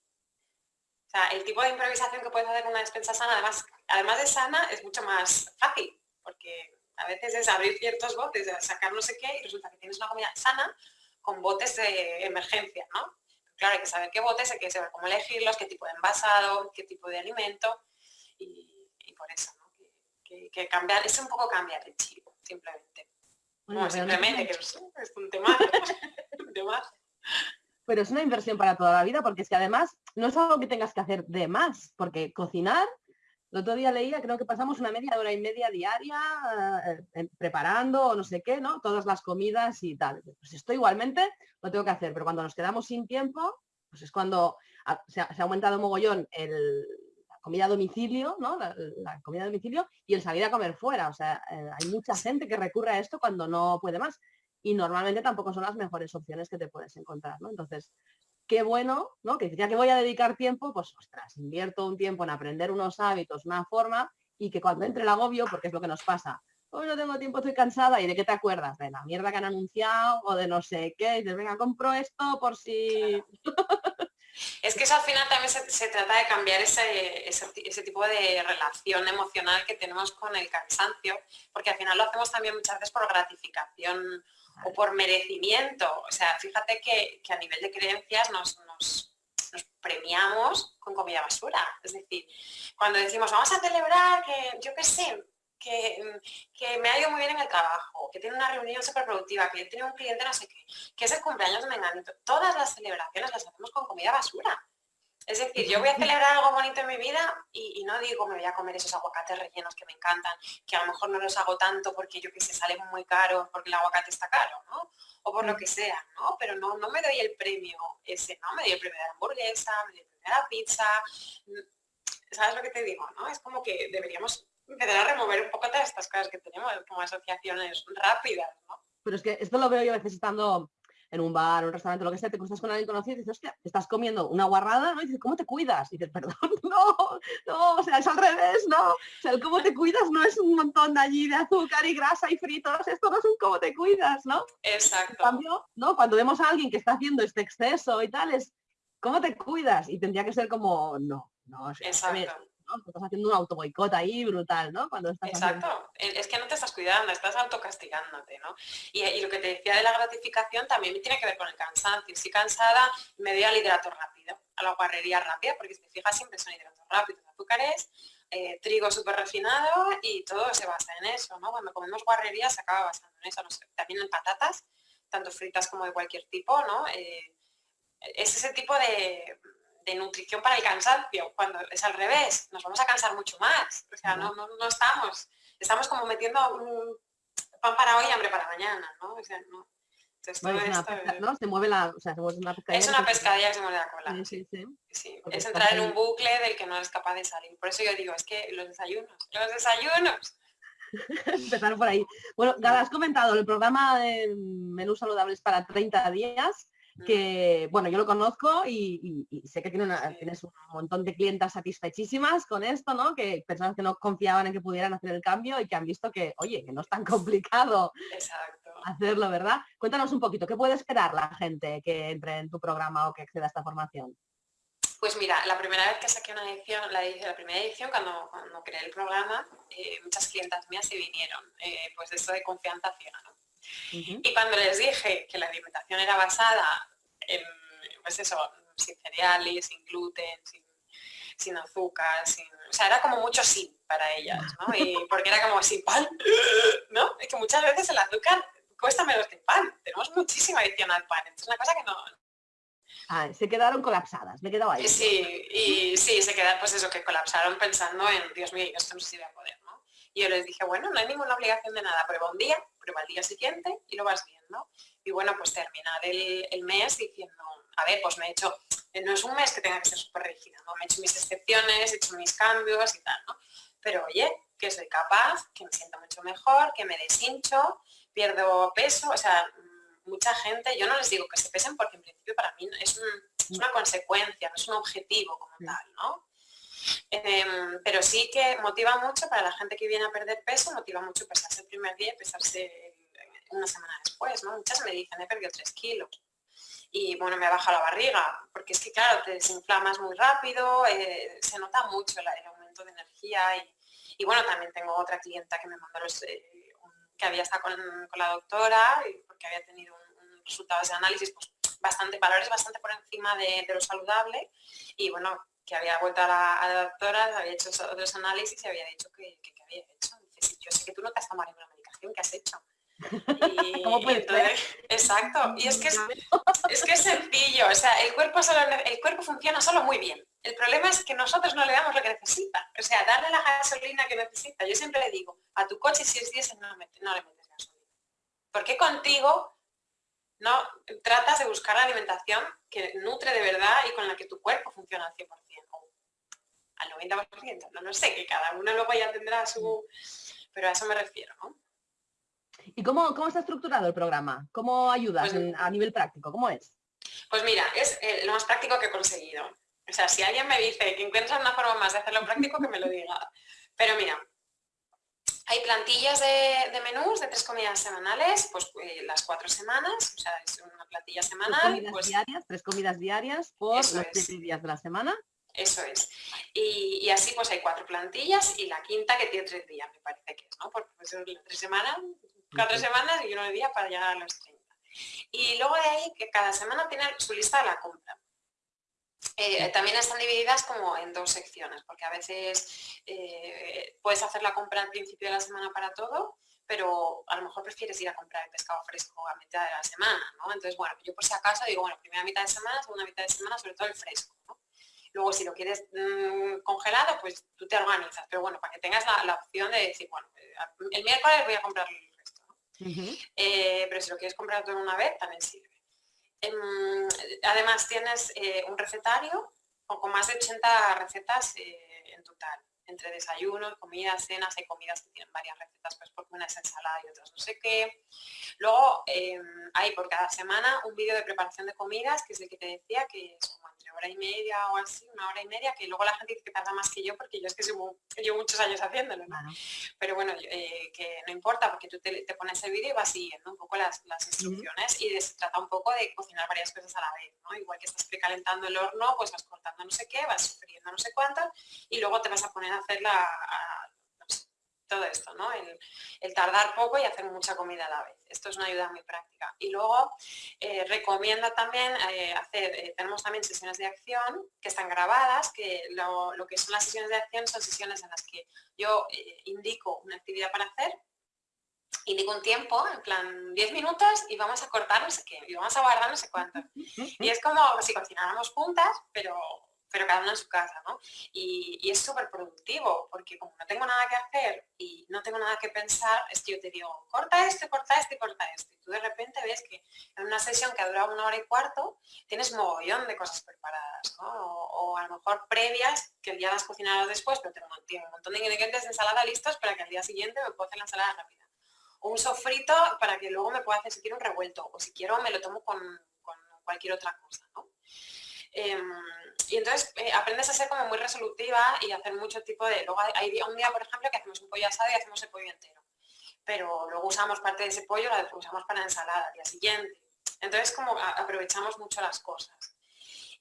O sea, el tipo de improvisación que puedes hacer con una despensa sana, además, además de sana, es mucho más fácil, porque a veces es abrir ciertos botes, sacar no sé qué, y resulta que tienes una comida sana con botes de emergencia, ¿no? Claro, hay que saber qué botes, hay que saber cómo elegirlos, qué tipo de envasado, qué tipo de alimento, y, por eso, ¿no? Que, cambiar, es un poco cambiar el chip, simplemente no, simplemente que es, un tema, <laughs> Pero es una inversión para toda la vida, porque es que además no es algo que tengas que hacer de más, porque cocinar, el otro día leía, creo que pasamos una media hora y media diaria eh, preparando o no sé qué, ¿no? Todas las comidas y tal. Pues esto igualmente lo tengo que hacer, pero cuando nos quedamos sin tiempo, pues es cuando se ha, se ha aumentado mogollón el, comida a domicilio, ¿no? La, comida a domicilio y el salir a comer fuera. O sea, eh, hay mucha gente que recurre a esto cuando no puede más. Y normalmente tampoco son las mejores opciones que te puedes encontrar, ¿no? Entonces, qué bueno, ¿no? Que ya que voy a dedicar tiempo, pues ostras, invierto un tiempo en aprender unos hábitos, una forma, y que cuando entre el agobio, porque es lo que nos pasa, hoy no tengo tiempo, estoy cansada, ¿y de qué te acuerdas? De la mierda que han anunciado o de no sé qué, y dices, venga, compro esto por si... <laughs> Es que eso al final también se, trata de cambiar ese, ese, tipo de relación emocional que tenemos con el cansancio, porque al final lo hacemos también muchas veces por gratificación o por merecimiento. O sea, fíjate que, a nivel de creencias nos, nos, premiamos con comida basura. Es decir, cuando decimos vamos a celebrar que, yo qué sé, que, que, me ha ido muy bien en el trabajo, que tiene una reunión súper productiva, que tiene un cliente no sé qué, que es el cumpleaños de Menganito. Todas las celebraciones las hacemos con comida basura. Es decir, yo voy a celebrar algo bonito en mi vida y, no digo me voy a comer esos aguacates rellenos que me encantan, que a lo mejor no los hago tanto porque yo que sé, salen muy caros, porque el aguacate está caro, ¿no? O por lo que sea, ¿no? Pero no, no me doy el premio ese, ¿no? Me doy el premio de la hamburguesa, me doy el premio de la pizza. ¿Sabes lo que te digo, no? Es como que deberíamos empezar a remover un poco todas estas cosas que tenemos como asociaciones rápidas, ¿no? Pero es que esto lo veo yo a veces estando en un bar, un restaurante, lo que sea, te cruzas con alguien conocido y dices, hostia, estás comiendo una guarrada, ¿no? Y dices, ¿cómo te cuidas? Y dices, perdón, <laughs> no, no, o sea, es al revés, ¿no? O sea, el cómo te cuidas no es un montón de allí de azúcar y grasa y fritos, esto no es un cómo te cuidas, ¿no? Exacto. En cambio, ¿no? Cuando vemos a alguien que está haciendo este exceso y tal, es, ¿cómo te cuidas? Y tendría que ser como, no, no, o sea, Exacto. Estás haciendo un autoboicot ahí brutal, ¿no? Cuando estás Exacto. Es que no te estás cuidando, estás autocastigándote, ¿no? Y, lo que te decía de la gratificación también tiene que ver con el cansancio. Si cansada, me doy al hidrato rápido, a la guarrería rápida, porque si te fijas siempre son hidratos rápidos, azúcares, eh, trigo súper refinado y todo se basa en eso, ¿no? Cuando comemos guarrería se acaba basando en eso, también en patatas, tanto fritas como de cualquier tipo, ¿no? Eh, es ese tipo de, de nutrición para el cansancio, cuando es al revés, nos vamos a cansar mucho más. O sea, no, no, estamos, estamos como metiendo un pan para hoy y hambre para mañana, ¿no? O sea, no. es ¿no? Se mueve la, o sea, se mueve una pescadilla. Es una pescadilla que se mueve la cola. Sí, sí, sí. Es entrar en un bucle del que no eres capaz de salir. Por eso yo digo, es que los desayunos, los desayunos. <laughs> Empezar por ahí. Bueno, Gala, has comentado el programa de menús saludables para 30 días que, bueno, yo lo conozco y, sé que tiene tienes un montón de clientas satisfechísimas con esto, ¿no? Que personas que no confiaban en que pudieran hacer el cambio y que han visto que, oye, que no es tan complicado hacerlo, ¿verdad? Cuéntanos un poquito, ¿qué puede esperar la gente que entre en tu programa o que acceda a esta formación? Pues mira, la primera vez que saqué una edición, la, la primera edición, cuando, cuando creé el programa, eh, muchas clientas mías se vinieron, eh, pues de esto de confianza ciega, ¿no? Y cuando les dije que la alimentación era basada en, pues eso, sin cereales, sin gluten, sin, azúcar, sin, o sea, era como mucho sin para ellas, ¿no? <laughs> Y porque era como sin pan, ¿no? Es que muchas veces el azúcar cuesta menos que el pan. Tenemos muchísima adicción al pan. es una cosa que no... Ah, se quedaron colapsadas, me he quedado ahí. Sí, y sí, se quedaron, pues eso, que colapsaron pensando en, Dios mío, esto no se iba a poder. Y yo les dije, bueno, no hay ninguna obligación de nada, prueba un día, prueba el día siguiente y lo vas viendo. Y bueno, pues terminar el, mes diciendo, a ver, pues me he hecho, no es un mes que tenga que ser súper rígido, ¿no? Me he hecho mis excepciones, he hecho mis cambios y tal, ¿no? Pero oye, que soy capaz, que me siento mucho mejor, que me deshincho, pierdo peso, o sea, mucha gente, yo no les digo que se pesen porque en principio para mí es, una consecuencia, no es un objetivo como tal, ¿no? Em, pero sí que motiva mucho para la gente que viene a perder peso, motiva mucho pesarse el primer día y pesarse una semana después, ¿no? Muchas me dicen, he perdido tres kilos. Y bueno, me baja la barriga, porque es que claro, te desinflamas muy rápido, eh, se nota mucho el aumento de energía y, bueno, también tengo otra clienta que me mandó los, eh, que había estado con, la doctora, y porque había tenido un, resultados de análisis pues, bastante, valores bastante por encima de, lo saludable y bueno, que había vuelto a la, doctora, había hecho otros análisis y había dicho que, había hecho. Dice, yo sé que tú no te has tomado ninguna medicación, ¿qué has hecho? <laughs> Y, exacto. Y es que <laughs> es, que es sencillo. O sea, el cuerpo, solo, el cuerpo funciona solo muy bien. El problema es que nosotros no le damos lo que necesita. O sea, darle la gasolina que necesita. Yo siempre le digo, a tu coche si es diésel no, le metes gasolina. Porque contigo no tratas de buscar la alimentación que nutre de verdad y con la que tu cuerpo funciona al 100% o al 90%. No lo sé, que cada uno luego ya tendrá su... Pero a eso me refiero, ¿no? ¿Y cómo, cómo está estructurado el programa? ¿Cómo ayudas pues a nivel práctico? ¿Cómo es? Pues mira, es eh, lo más práctico que he conseguido. O sea, si alguien me dice que encuentra una forma más de hacerlo práctico, que me lo diga. Pero mira, hay plantillas de, menús de tres comidas semanales, pues eh, las cuatro semanas, o sea, es una plantilla semanal. Tres comidas, pues diarias, tres comidas diarias por los siete días de la semana. Eso es. Y, así pues hay cuatro plantillas y la quinta que tiene tres días, me parece que es, ¿no? Porque pues, tres semanas, cuatro semanas y uno día para llegar a los 30. Y luego de ahí que cada semana tiene su lista de la compra. Eh, también están divididas como en dos secciones, porque a veces eh, puedes hacer la compra al principio de la semana para todo, pero a lo mejor prefieres ir a comprar el pescado fresco a mitad de la semana, ¿no? Entonces, bueno, yo por si acaso digo, bueno, primera mitad de semana, segunda mitad de semana, sobre todo el fresco, Luego, si lo quieres mm, congelado, pues tú te organizas, pero bueno, para que tengas la, opción de decir, bueno, eh, el miércoles voy a comprar el resto, pero si lo quieres comprar todo en una vez, también sirve. Em, además tienes eh, un recetario con más de 80 recetas eh, en total, entre desayunos, comidas, cenas, hay comidas que tienen varias recetas, pues porque una es ensalada y otras no sé qué. Luego em, hay por cada semana un vídeo de preparación de comidas, que es el que te decía, que es como hora y media o así, una hora y media, que luego la gente dice que tarda más que yo, porque yo es que llevo, muchos años haciéndolo, Pero bueno, eh, que no importa, porque tú te, pones el vídeo y vas siguiendo un poco las, instrucciones y se trata un poco de cocinar varias cosas a la vez, ¿no? Igual que estás precalentando el horno, pues vas cortando no sé qué, vas friendo no sé cuánto y luego te vas a poner a hacer la, todo esto, ¿no? El, tardar poco y hacer mucha comida a la vez. Esto es una ayuda muy práctica. Y luego eh, recomiendo también eh, hacer, eh, tenemos también sesiones de acción que están grabadas, que lo, que son las sesiones de acción son sesiones en las que yo indico una actividad para hacer, indico un tiempo, en plan 10 minutos y vamos a cortar no sé qué, y vamos a guardar no sé cuánto. Y es como si cocináramos juntas, pero pero cada uno en su casa, ¿no? Y, es súper productivo, porque como no tengo nada que hacer y no tengo nada que pensar, es que yo te digo, corta esto, corta esto corta esto. Y tú de repente ves que en una sesión que ha durado una hora y cuarto, tienes mogollón de cosas preparadas, ¿no? O, a lo mejor previas, que ya las cocinado después, pero tengo un montón de ingredientes de ensalada listos para que al día siguiente me pueda hacer la ensalada rápida. O un sofrito para que luego me pueda hacer si quiero un revuelto, o si quiero me lo tomo con, con cualquier otra cosa, ¿no? Em, y entonces eh, aprendes a ser como muy resolutiva y hacer mucho tipo de... Luego hay, un día, por ejemplo, que hacemos un pollo asado y hacemos el pollo entero. Pero luego usamos parte de ese pollo, lo usamos para la ensalada al día siguiente. Entonces como aprovechamos mucho las cosas.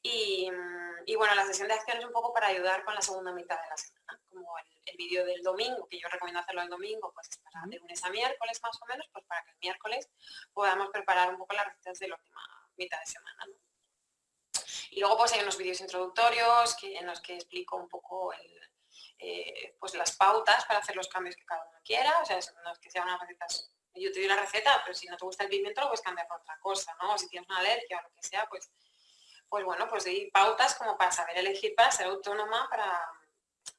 Y, bueno, la sesión de acción es un poco para ayudar con la segunda mitad de la semana, como el, vídeo del domingo, que yo recomiendo hacerlo el domingo, pues para de lunes a miércoles más o menos, pues para que el miércoles podamos preparar un poco las recetas de la última mitad de semana. Y luego pues hay unos vídeos introductorios que, en los que explico un poco eh, pues las pautas para hacer los cambios que cada uno quiera, o sea, no es que sean unas recetas, yo te doy la receta, pero si no te gusta el pimiento lo puedes cambiar por otra cosa, ¿no? O si tienes una alergia o lo que sea, pues, pues bueno, pues hay pautas como para saber elegir, para ser autónoma, para,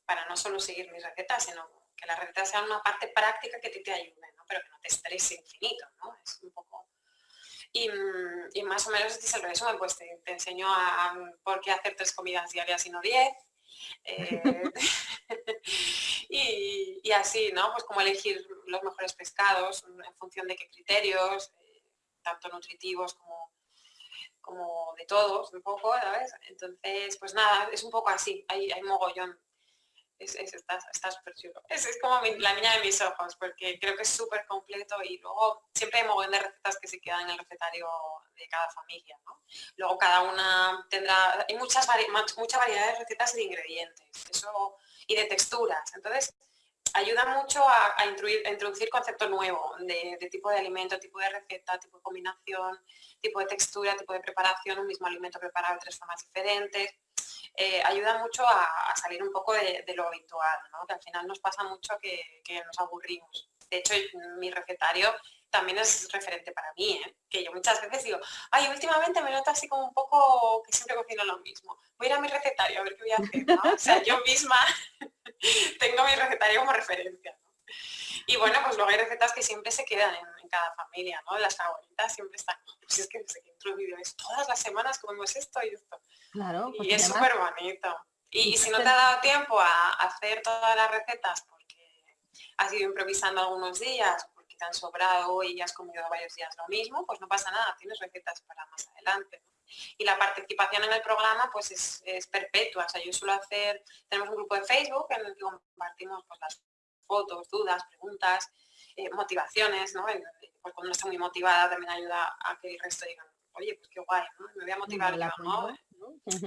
para no solo seguir mis recetas, sino que las recetas sean una parte práctica que te, ayude, ¿no? pero que no te estrese infinito, ¿no? Es un poco... Y, más o menos este es el resumen, pues te, enseño a, por qué hacer tres comidas diarias y no diez. Eh, <laughs> y, así, ¿no? Pues como elegir los mejores pescados, en función de qué criterios, eh, tanto nutritivos como, como de todos, un poco, ¿sabes? Entonces, pues nada, es un poco así, hay, hay mogollón es, es, está, súper chulo. Es, como la niña de mis ojos, porque creo que es súper completo y luego siempre hay montón de recetas que se quedan en el recetario de cada familia. ¿no? Luego cada una tendrá, hay muchas mucha variedad de recetas y de ingredientes eso, y de texturas. Entonces, ayuda mucho a, introducir concepto nuevo de, de, tipo de alimento, tipo de receta, tipo de combinación, tipo de textura, tipo de preparación, un mismo alimento preparado de tres formas diferentes. Eh, ayuda mucho a, salir un poco de, lo habitual, que al final nos pasa mucho que, nos aburrimos. De hecho, mi recetario también es referente para mí, ¿eh? que yo muchas veces digo, ay, últimamente me noto así como un poco que siempre cocino lo mismo. Voy a ir a mi recetario a ver qué voy a hacer. O sea, yo misma <laughs> tengo mi recetario como referencia. Y bueno, pues luego hay recetas que siempre se quedan en, cada familia, ¿no? Las favoritas siempre están, pues es que no sé qué es todas las semanas comemos esto y esto. Claro. y es súper bonito. Y, si no te ha dado tiempo a hacer todas las recetas porque has ido improvisando algunos días, te han sobrado y has comido varios días lo mismo, pues no pasa nada, tienes recetas para más adelante. Y la participación en el programa pues es, perpetua. O sea, yo suelo hacer, tenemos un grupo de Facebook en el que compartimos pues, las fotos, dudas, preguntas, eh, motivaciones, ¿no? pues cuando uno está muy motivada también ayuda a que el resto digan, oye, pues qué guay, ¿no? Me voy a motivar yo, ¿no?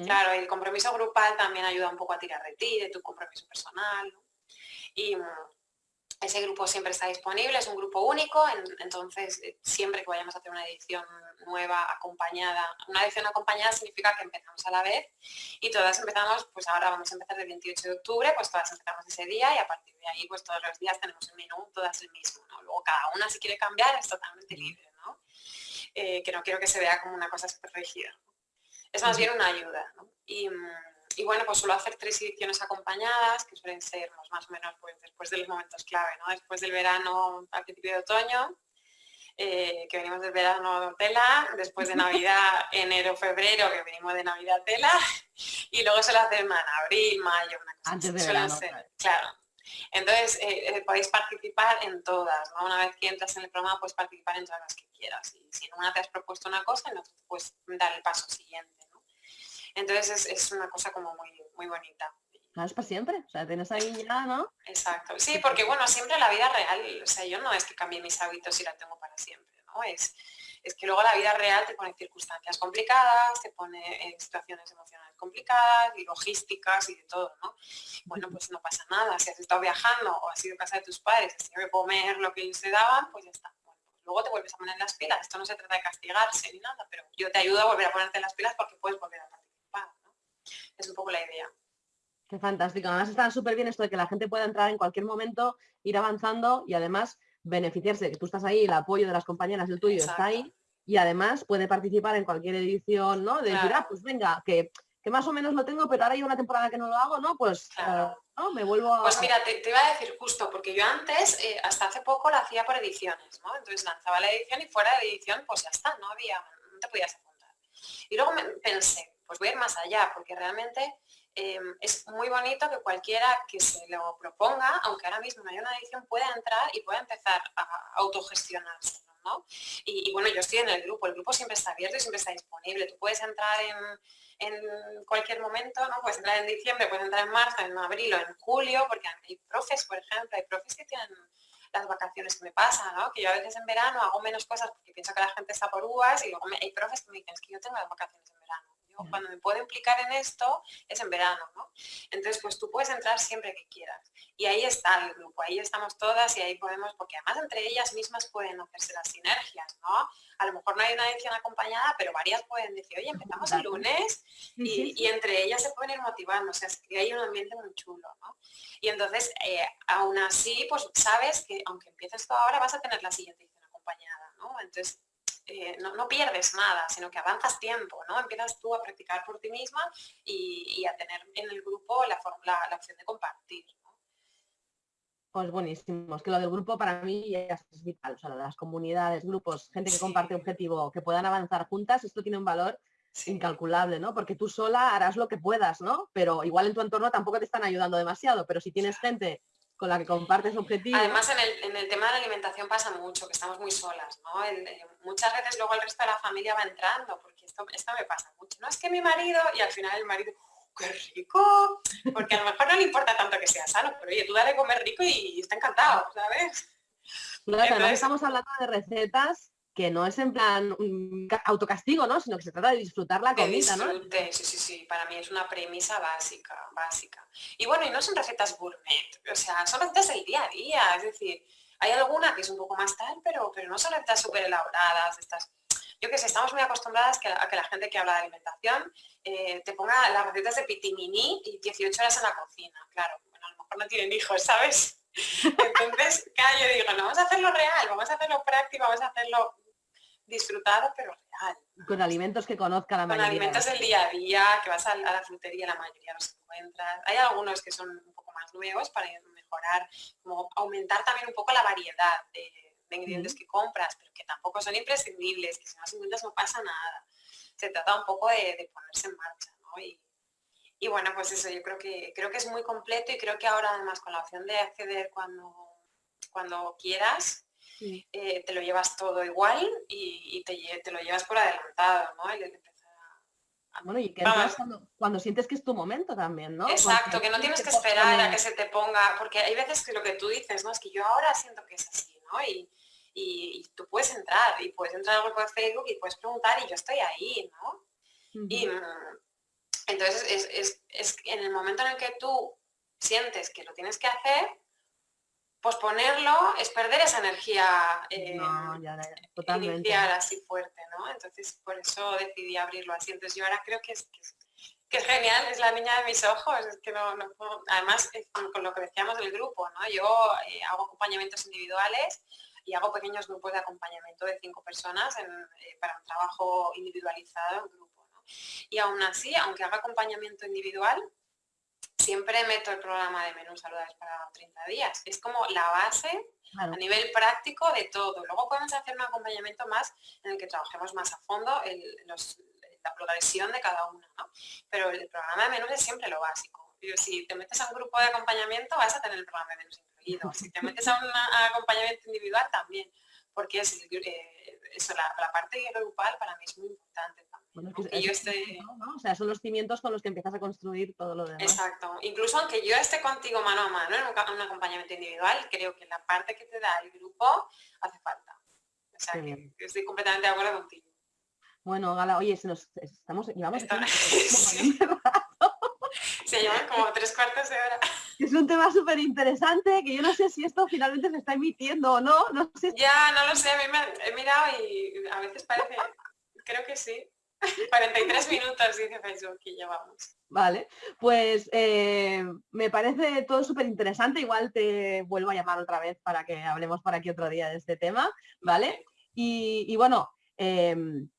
Claro, el compromiso grupal también ayuda un poco a tirar de ti, de tu compromiso personal, Y mm, ese grupo siempre está disponible, es un grupo único, entonces eh, siempre que vayamos a hacer una edición nueva acompañada, una edición acompañada significa que empezamos a la vez y todas empezamos, pues ahora vamos a empezar el 28 de octubre, pues todas empezamos ese día y a partir de ahí pues todos los días tenemos el menú, todas el mismo, ¿no? Luego cada una si quiere cambiar es totalmente libre, ¿no? Eh, que no quiero que se vea como una cosa súper rígida. Es más bien una ayuda, ¿no? Y, mm, y bueno, pues suelo hacer tres ediciones acompañadas, que suelen ser más o menos pues, después de los momentos clave, ¿no? Después del verano, al principio de otoño, eh, que venimos del verano tela, después de Navidad, <laughs> enero, febrero, que venimos de Navidad tela, y luego se hacen en abril, mayo, una cosa Antes de verano. claro. Entonces, eh, eh, podéis participar en todas, ¿no? Una vez que entras en el programa, puedes participar en todas las que quieras. Y si en una te has propuesto una cosa, en otra puedes dar el paso siguiente. Entonces es, una cosa como muy, muy bonita. Es para siempre, o sea, tienes ahí ya, ¿no? Exacto, sí, porque bueno, siempre la vida real, o sea, yo no es que cambie mis hábitos y la tengo para siempre, ¿no? Es, es que luego la vida real te pone circunstancias complicadas, te pone en situaciones emocionales complicadas y logísticas y de todo, ¿no? Bueno, pues no pasa nada, si has estado viajando o has ido a casa de tus padres, has tenido que comer lo que ellos te daban, pues ya está. Bueno, pues luego te vuelves a poner las pilas, esto no se trata de castigarse ni nada, pero yo te ayudo a volver a ponerte las pilas porque puedes volver a es un poco la idea. Qué fantástico. Además está súper bien esto de que la gente pueda entrar en cualquier momento, ir avanzando y además beneficiarse de que tú estás ahí, el apoyo de las compañeras, el tuyo está ahí y además puede participar en cualquier edición, ¿no? De decir, ah, pues venga, que, más o menos lo tengo, pero ahora hay una temporada que no lo hago, ¿no? Pues eh, ¿no? me vuelvo a... Pues mira, te, iba a decir justo, porque yo antes, eh, hasta hace poco, la hacía por ediciones, ¿no? Entonces lanzaba la edición y fuera de edición, pues ya está, no había, no te podías apuntar. Y luego me pensé, pues voy a ir más allá, porque realmente em, es muy bonito que cualquiera que se lo proponga, aunque ahora mismo no haya una edición, pueda entrar y pueda empezar a autogestionarse. ¿no? Y, bueno, yo estoy en el grupo, el grupo siempre está abierto y siempre está disponible. Tú puedes entrar en, cualquier momento, ¿no? Puedes entrar en diciembre, puedes entrar en marzo, en abril o en julio, porque hay profes, por ejemplo, hay profes que tienen las vacaciones que me pasan, ¿no? Que yo a veces en verano hago menos cosas porque pienso que la gente está por uvas y luego hay profes que me dicen, es que yo tengo las vacaciones en verano cuando me puedo implicar en esto es en verano, ¿no? Entonces, pues tú puedes entrar siempre que quieras. Y ahí está el grupo, ahí estamos todas y ahí podemos, porque además entre ellas mismas pueden hacerse las sinergias, ¿no? A lo mejor no hay una edición acompañada, pero varias pueden decir, oye, empezamos el lunes y, entre ellas se pueden ir motivando, o sea, es que hay un ambiente muy chulo, ¿no? Y entonces, eh, aún así, pues sabes que aunque empieces tú ahora, vas a tener la siguiente edición acompañada, ¿no? Entonces, eh, no, pierdes nada, sino que avanzas tiempo, ¿no? Empiezas tú a practicar por ti misma y, a tener en el grupo la, la, la opción de compartir. Pues buenísimo, es que lo del grupo para mí es vital, o sea, las comunidades, grupos, gente que comparte objetivo, que puedan avanzar juntas, esto tiene un valor incalculable, ¿no? Porque tú sola harás lo que puedas, ¿no? Pero igual en tu entorno tampoco te están ayudando demasiado, pero si tienes gente con la que compartes objetivos. Además, en el, tema de la alimentación pasa mucho, que estamos muy solas, ¿no? Muchas veces luego el resto de la familia va entrando, porque esto, esto me pasa mucho. No es que mi marido, y al final el marido, qué rico, porque a lo mejor no le importa tanto que sea sano, pero oye, tú dale comer rico y está encantado, ¿sabes? Claro, estamos hablando de recetas que no es en plan un autocastigo, ¿no? Sino que se trata de disfrutar la comida, ¿no? Sí, sí, sí, para mí es una premisa básica, básica. Y bueno, y no son recetas gourmet, o sea, son recetas del día a día, es decir, hay alguna que es un poco más tal, pero, pero no son recetas súper elaboradas, estas yo que sé, estamos muy acostumbradas a que la gente que habla de alimentación eh, te ponga las recetas de pitimini y 18 horas en la cocina. Claro, bueno, a lo mejor no tienen hijos, ¿sabes? <laughs> Entonces, claro, yo digo, no, vamos a hacerlo real, vamos a hacerlo práctico, vamos a hacerlo disfrutado, pero real. Con alimentos que conozca la mayoría. Con alimentos del día a día, que vas a, la frutería, la mayoría los encuentras. Hay algunos que son un poco más nuevos para mejorar, como aumentar también un poco la variedad de de ingredientes que compras, pero que tampoco son imprescindibles, que si no encuentras no pasa nada. Se trata un poco de, ponerse en marcha, ¿no? Y, bueno, pues eso, yo creo que, creo que es muy completo y creo que ahora además con la opción de acceder cuando, cuando quieras, eh, te lo llevas todo igual y, te, lo llevas por adelantado, ¿no? bueno, y que cuando, cuando, sientes que es tu momento también, ¿no? Exacto, que no tienes que esperar a que se te ponga, porque hay veces que lo que tú dices, ¿no? Es que yo ahora siento que es así, ¿no? Y, y, tú puedes entrar y puedes entrar al grupo de Facebook y puedes preguntar y yo estoy ahí, ¿no? Y mm, entonces es, es, en el momento en el que tú sientes que lo tienes que hacer, pues ponerlo es perder esa energía eh, inicial así fuerte, ¿no? Entonces por eso decidí abrirlo así. Entonces yo ahora creo que es, que es, genial, es la niña de mis ojos, es que no, además con lo que decíamos del grupo, ¿no? Yo eh, hago acompañamientos individuales y hago pequeños grupos de acompañamiento de cinco personas eh, para un trabajo individualizado en grupo. Y aún así, aunque haga acompañamiento individual, siempre meto el programa de menús saludables para 30 días. Es como la base a nivel práctico de todo. Luego podemos hacer un acompañamiento más en el que trabajemos más a fondo la progresión de cada uno. Pero el programa de menús es siempre lo básico. si te metes a un grupo de acompañamiento vas a tener el programa de menús si te metes a un acompañamiento individual también, porque es, eh, eso, la, parte grupal para mí es muy importante también. O sea, son los cimientos con los que empiezas a construir todo lo demás. Exacto. Incluso aunque yo esté contigo mano a mano en un, acompañamiento individual, creo que la parte que te da el grupo hace falta. O sea, que estoy completamente de acuerdo contigo. Bueno, Gala, oye, si nos estamos, llevamos <laughs> Se llevan como tres cuartos de hora. Es un tema súper interesante que yo no sé si esto finalmente se está emitiendo o no. no sé Ya, no lo sé, a mí me he mirado y a veces parece, creo que sí. 43 minutos dice Facebook que llevamos. Vale, pues eh, me parece todo súper interesante. Igual te vuelvo a llamar otra vez para que hablemos por aquí otro día de este tema, ¿vale? Y, bueno, em,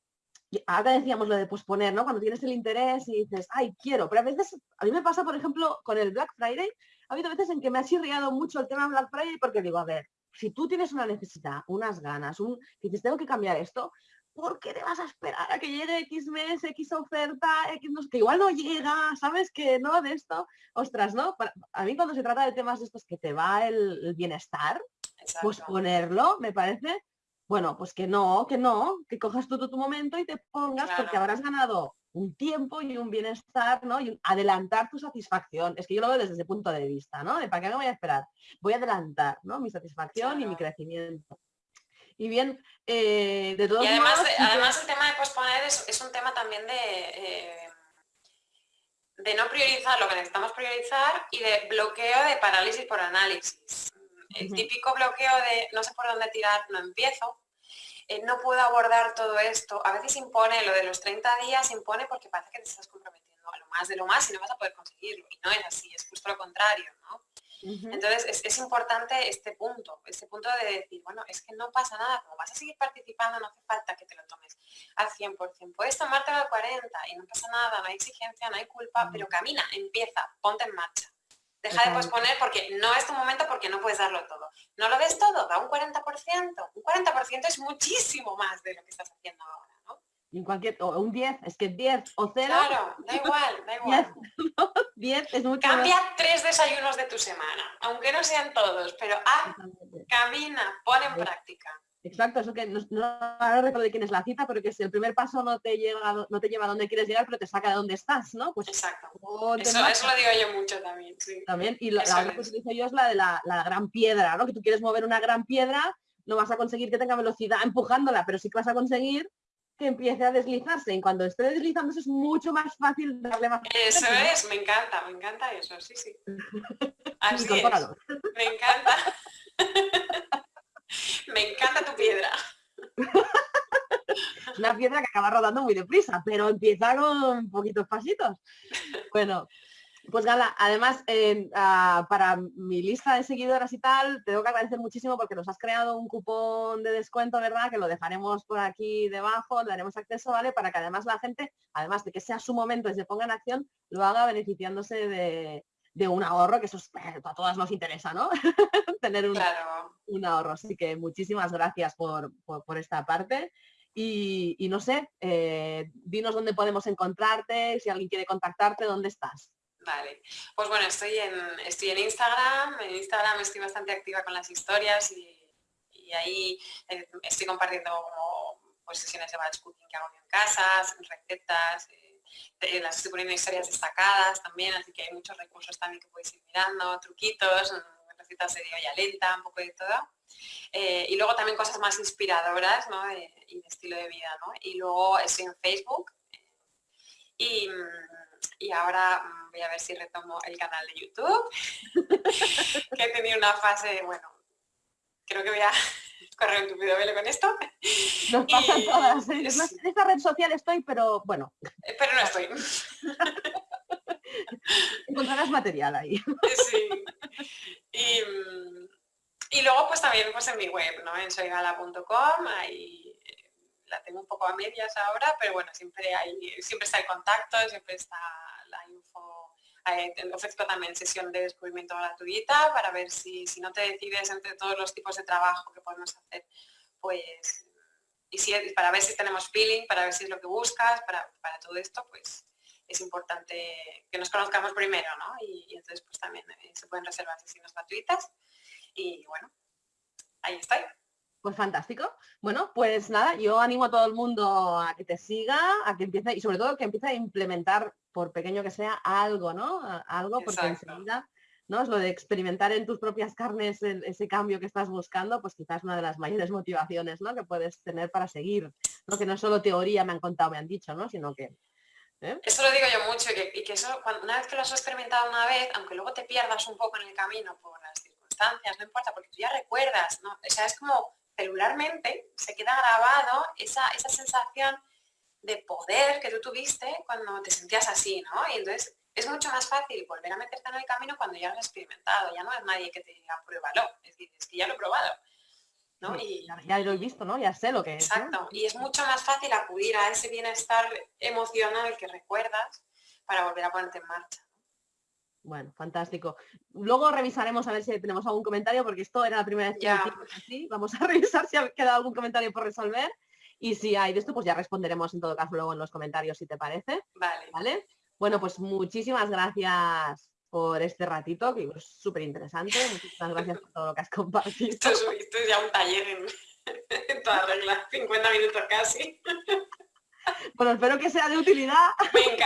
ahora decíamos lo de posponer, ¿no? Cuando tienes el interés y dices, ay, quiero, pero a veces, a mí me pasa, por ejemplo, con el Black Friday, ha habido veces en que me ha chirriado mucho el tema Black Friday porque digo, a ver, si tú tienes una necesidad, unas ganas, un, dices, tengo que cambiar esto, ¿por qué te vas a esperar a que llegue X mes, X oferta, X no, que igual no llega, sabes que no de esto? Ostras, ¿no? a mí cuando se trata de temas de estos que te va el, bienestar, pues ponerlo me parece bueno, pues que no, que no, que cojas todo tu momento y te pongas porque habrás ganado un tiempo y un bienestar, ¿no? Y adelantar tu satisfacción. Es que yo lo veo desde ese punto de vista, ¿no? De para qué me voy a esperar. Voy a adelantar, ¿no? Mi satisfacción y mi crecimiento. Y bien, eh, de todos y además, además el tema de posponer es, un tema también de, eh, de no priorizar lo que necesitamos priorizar y de bloqueo de parálisis por análisis. El típico bloqueo de no sé por dónde tirar, no empiezo, eh, no puedo abordar todo esto. A veces impone lo de los 30 días, impone porque parece que te estás comprometiendo a lo más de lo más y no vas a poder conseguirlo. Y no es así, es justo lo contrario, ¿no? Entonces es, importante este punto, este punto de decir, bueno, es que no pasa nada, como vas a seguir participando, no hace falta que te lo tomes al 100%. Puedes tomártelo al 40 y no pasa nada, no hay exigencia, no hay culpa, pero camina, empieza, ponte en marcha. Deja de posponer porque no es tu momento porque no puedes darlo todo. No lo des todo, da un 40%. Un 40% es muchísimo más de lo que estás haciendo ahora, ¿no? en cualquier, o un 10, es que 10 o 0. Claro, da igual, da <laughs> igual. <laughs> 10, es mucho Cambia tres desayunos de tu semana, aunque no sean todos, pero haz, camina, pon en práctica. Exacto, eso que no, no recuerdo de quién es la cita, pero que si el primer paso no te lleva, no te lleva a donde quieres llegar, pero te saca de donde estás, ¿no? Pues Exacto. Eso, eso, lo digo yo mucho también, sí. También, y la, otra que utilizo yo es la de la, la, gran piedra, ¿no? Que tú quieres mover una gran piedra, no vas a conseguir que tenga velocidad empujándola, pero sí que vas a conseguir que empiece a deslizarse. Y cuando esté deslizándose es mucho más fácil darle más. Eso es, me encanta, me encanta eso, sí, sí. <laughs> Así es. Me encanta. <laughs> me encanta tu piedra. <laughs> Una piedra que acaba rodando muy deprisa, pero empieza con poquitos pasitos. Bueno, pues Gala, además ah, para mi lista de seguidoras y tal, tengo que agradecer muchísimo porque nos has creado un cupón de descuento, ¿verdad? Que lo dejaremos por aquí debajo, le daremos acceso, ¿vale? Para que además la gente, además de que sea su momento y se ponga en acción, lo haga beneficiándose de, un ahorro, que eso eh, a todas nos interesa, ¿no? <laughs> Tener un, un, ahorro. Así que muchísimas gracias por, esta parte. Y, no sé, eh, dinos dónde podemos encontrarte, si alguien quiere contactarte, ¿dónde estás? Vale, pues bueno, estoy en, estoy en Instagram, en Instagram estoy bastante activa con las historias y, ahí eh, estoy compartiendo pues, sesiones de batch cooking que hago en casa, recetas, eh, las estoy poniendo historias destacadas también, así que hay muchos recursos también que podéis ir mirando, truquitos, recetas de olla lenta, un poco de todo. Eh, y luego también cosas más inspiradoras ¿no? y de estilo de vida. ¿no? Y luego estoy en Facebook y y ahora mm, voy a ver si retomo el canal de YouTube, <laughs> que he tenido una fase, bueno, creo que voy a <laughs> correr un tupido velo con esto. Nos pasan todas. ¿eh? En esta red social estoy, pero bueno. Eh, pero no estoy. <laughs> Encontrarás material ahí. Sí. Mm, y, luego pues también pues en mi web, ¿no? En soygala.com, ahí la tengo un poco a medias ahora, pero bueno, siempre hay, siempre está el contacto, siempre está. Eh, ofrezco también sesión de descubrimiento gratuita para ver si, si no te decides entre todos los tipos de trabajo que podemos hacer, pues, y si, para ver si tenemos feeling, para ver si es lo que buscas, para, para todo esto, pues es importante que nos conozcamos primero, ¿no? Y, entonces pues también eh, se pueden reservar sesiones gratuitas y bueno, ahí estoy. Pues fantástico. Bueno, pues nada, yo animo a todo el mundo a que te siga, a que empiece, y sobre todo que empiece a implementar, por pequeño que sea, algo, ¿no? Algo, porque enseguida, ¿no? Es lo de experimentar en tus propias carnes ese cambio que estás buscando, pues quizás una de las mayores motivaciones, ¿no? Que puedes tener para seguir. ¿no? Que no solo teoría me han contado, me han dicho, ¿no? Sino que. ¿eh? Eso lo digo yo mucho, y que, eso, cuando, una vez que lo has experimentado una vez, aunque luego te pierdas un poco en el camino por las circunstancias, no importa, porque tú ya recuerdas, ¿no? O sea, es como celularmente se queda grabado esa, esa sensación de poder que tú tuviste cuando te sentías así, ¿no? Y entonces es mucho más fácil volver a meterte en el camino cuando ya lo has experimentado, ya no es nadie que te diga pruébalo, es decir, es que ya lo he probado. ¿no? Y, ya, lo he visto, ¿no? Ya sé lo que es. Exacto, y es mucho más fácil acudir a ese bienestar emocional que recuerdas para volver a ponerte en marcha. Bueno, fantástico. Luego revisaremos a ver si tenemos algún comentario, porque esto era la primera vez que así. Vamos a <laughs> revisar si ha quedado algún comentario por resolver. Y si hay de esto, pues ya responderemos en todo caso luego en los comentarios, si te parece. Vale. ¿Vale? Bueno, pues muchísimas gracias por este ratito, que es súper interesante. Muchísimas gracias por todo lo que has compartido. <laughs> Esto es, ya un taller en, <laughs> en toda regla, 50 minutos casi. Bueno, espero que sea de utilidad.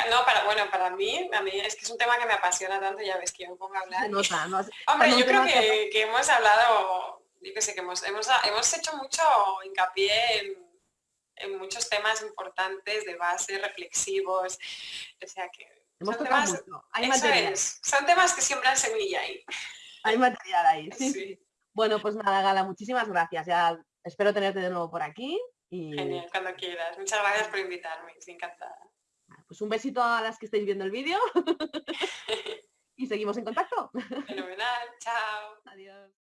no, para, bueno, para mí, a mí es que es un tema que me apasiona tanto, ya ves que yo me pongo a hablar. Hombre, yo creo que, hemos hablado, yo que sé, que hemos, hemos, hemos hecho mucho hincapié en, en, muchos temas importantes de base, reflexivos, o sea que son temas, Hay material. son temas que siembran semilla ahí. Hay material ahí, sí. Bueno, pues nada, Gala, muchísimas gracias. Ya espero tenerte de nuevo por aquí Genial, cuando quieras. Muchas gracias por invitarme, estoy encantada. Pues un besito a las que estáis viendo el vídeo <laughs> y seguimos en contacto. Fenomenal, chao. Adiós.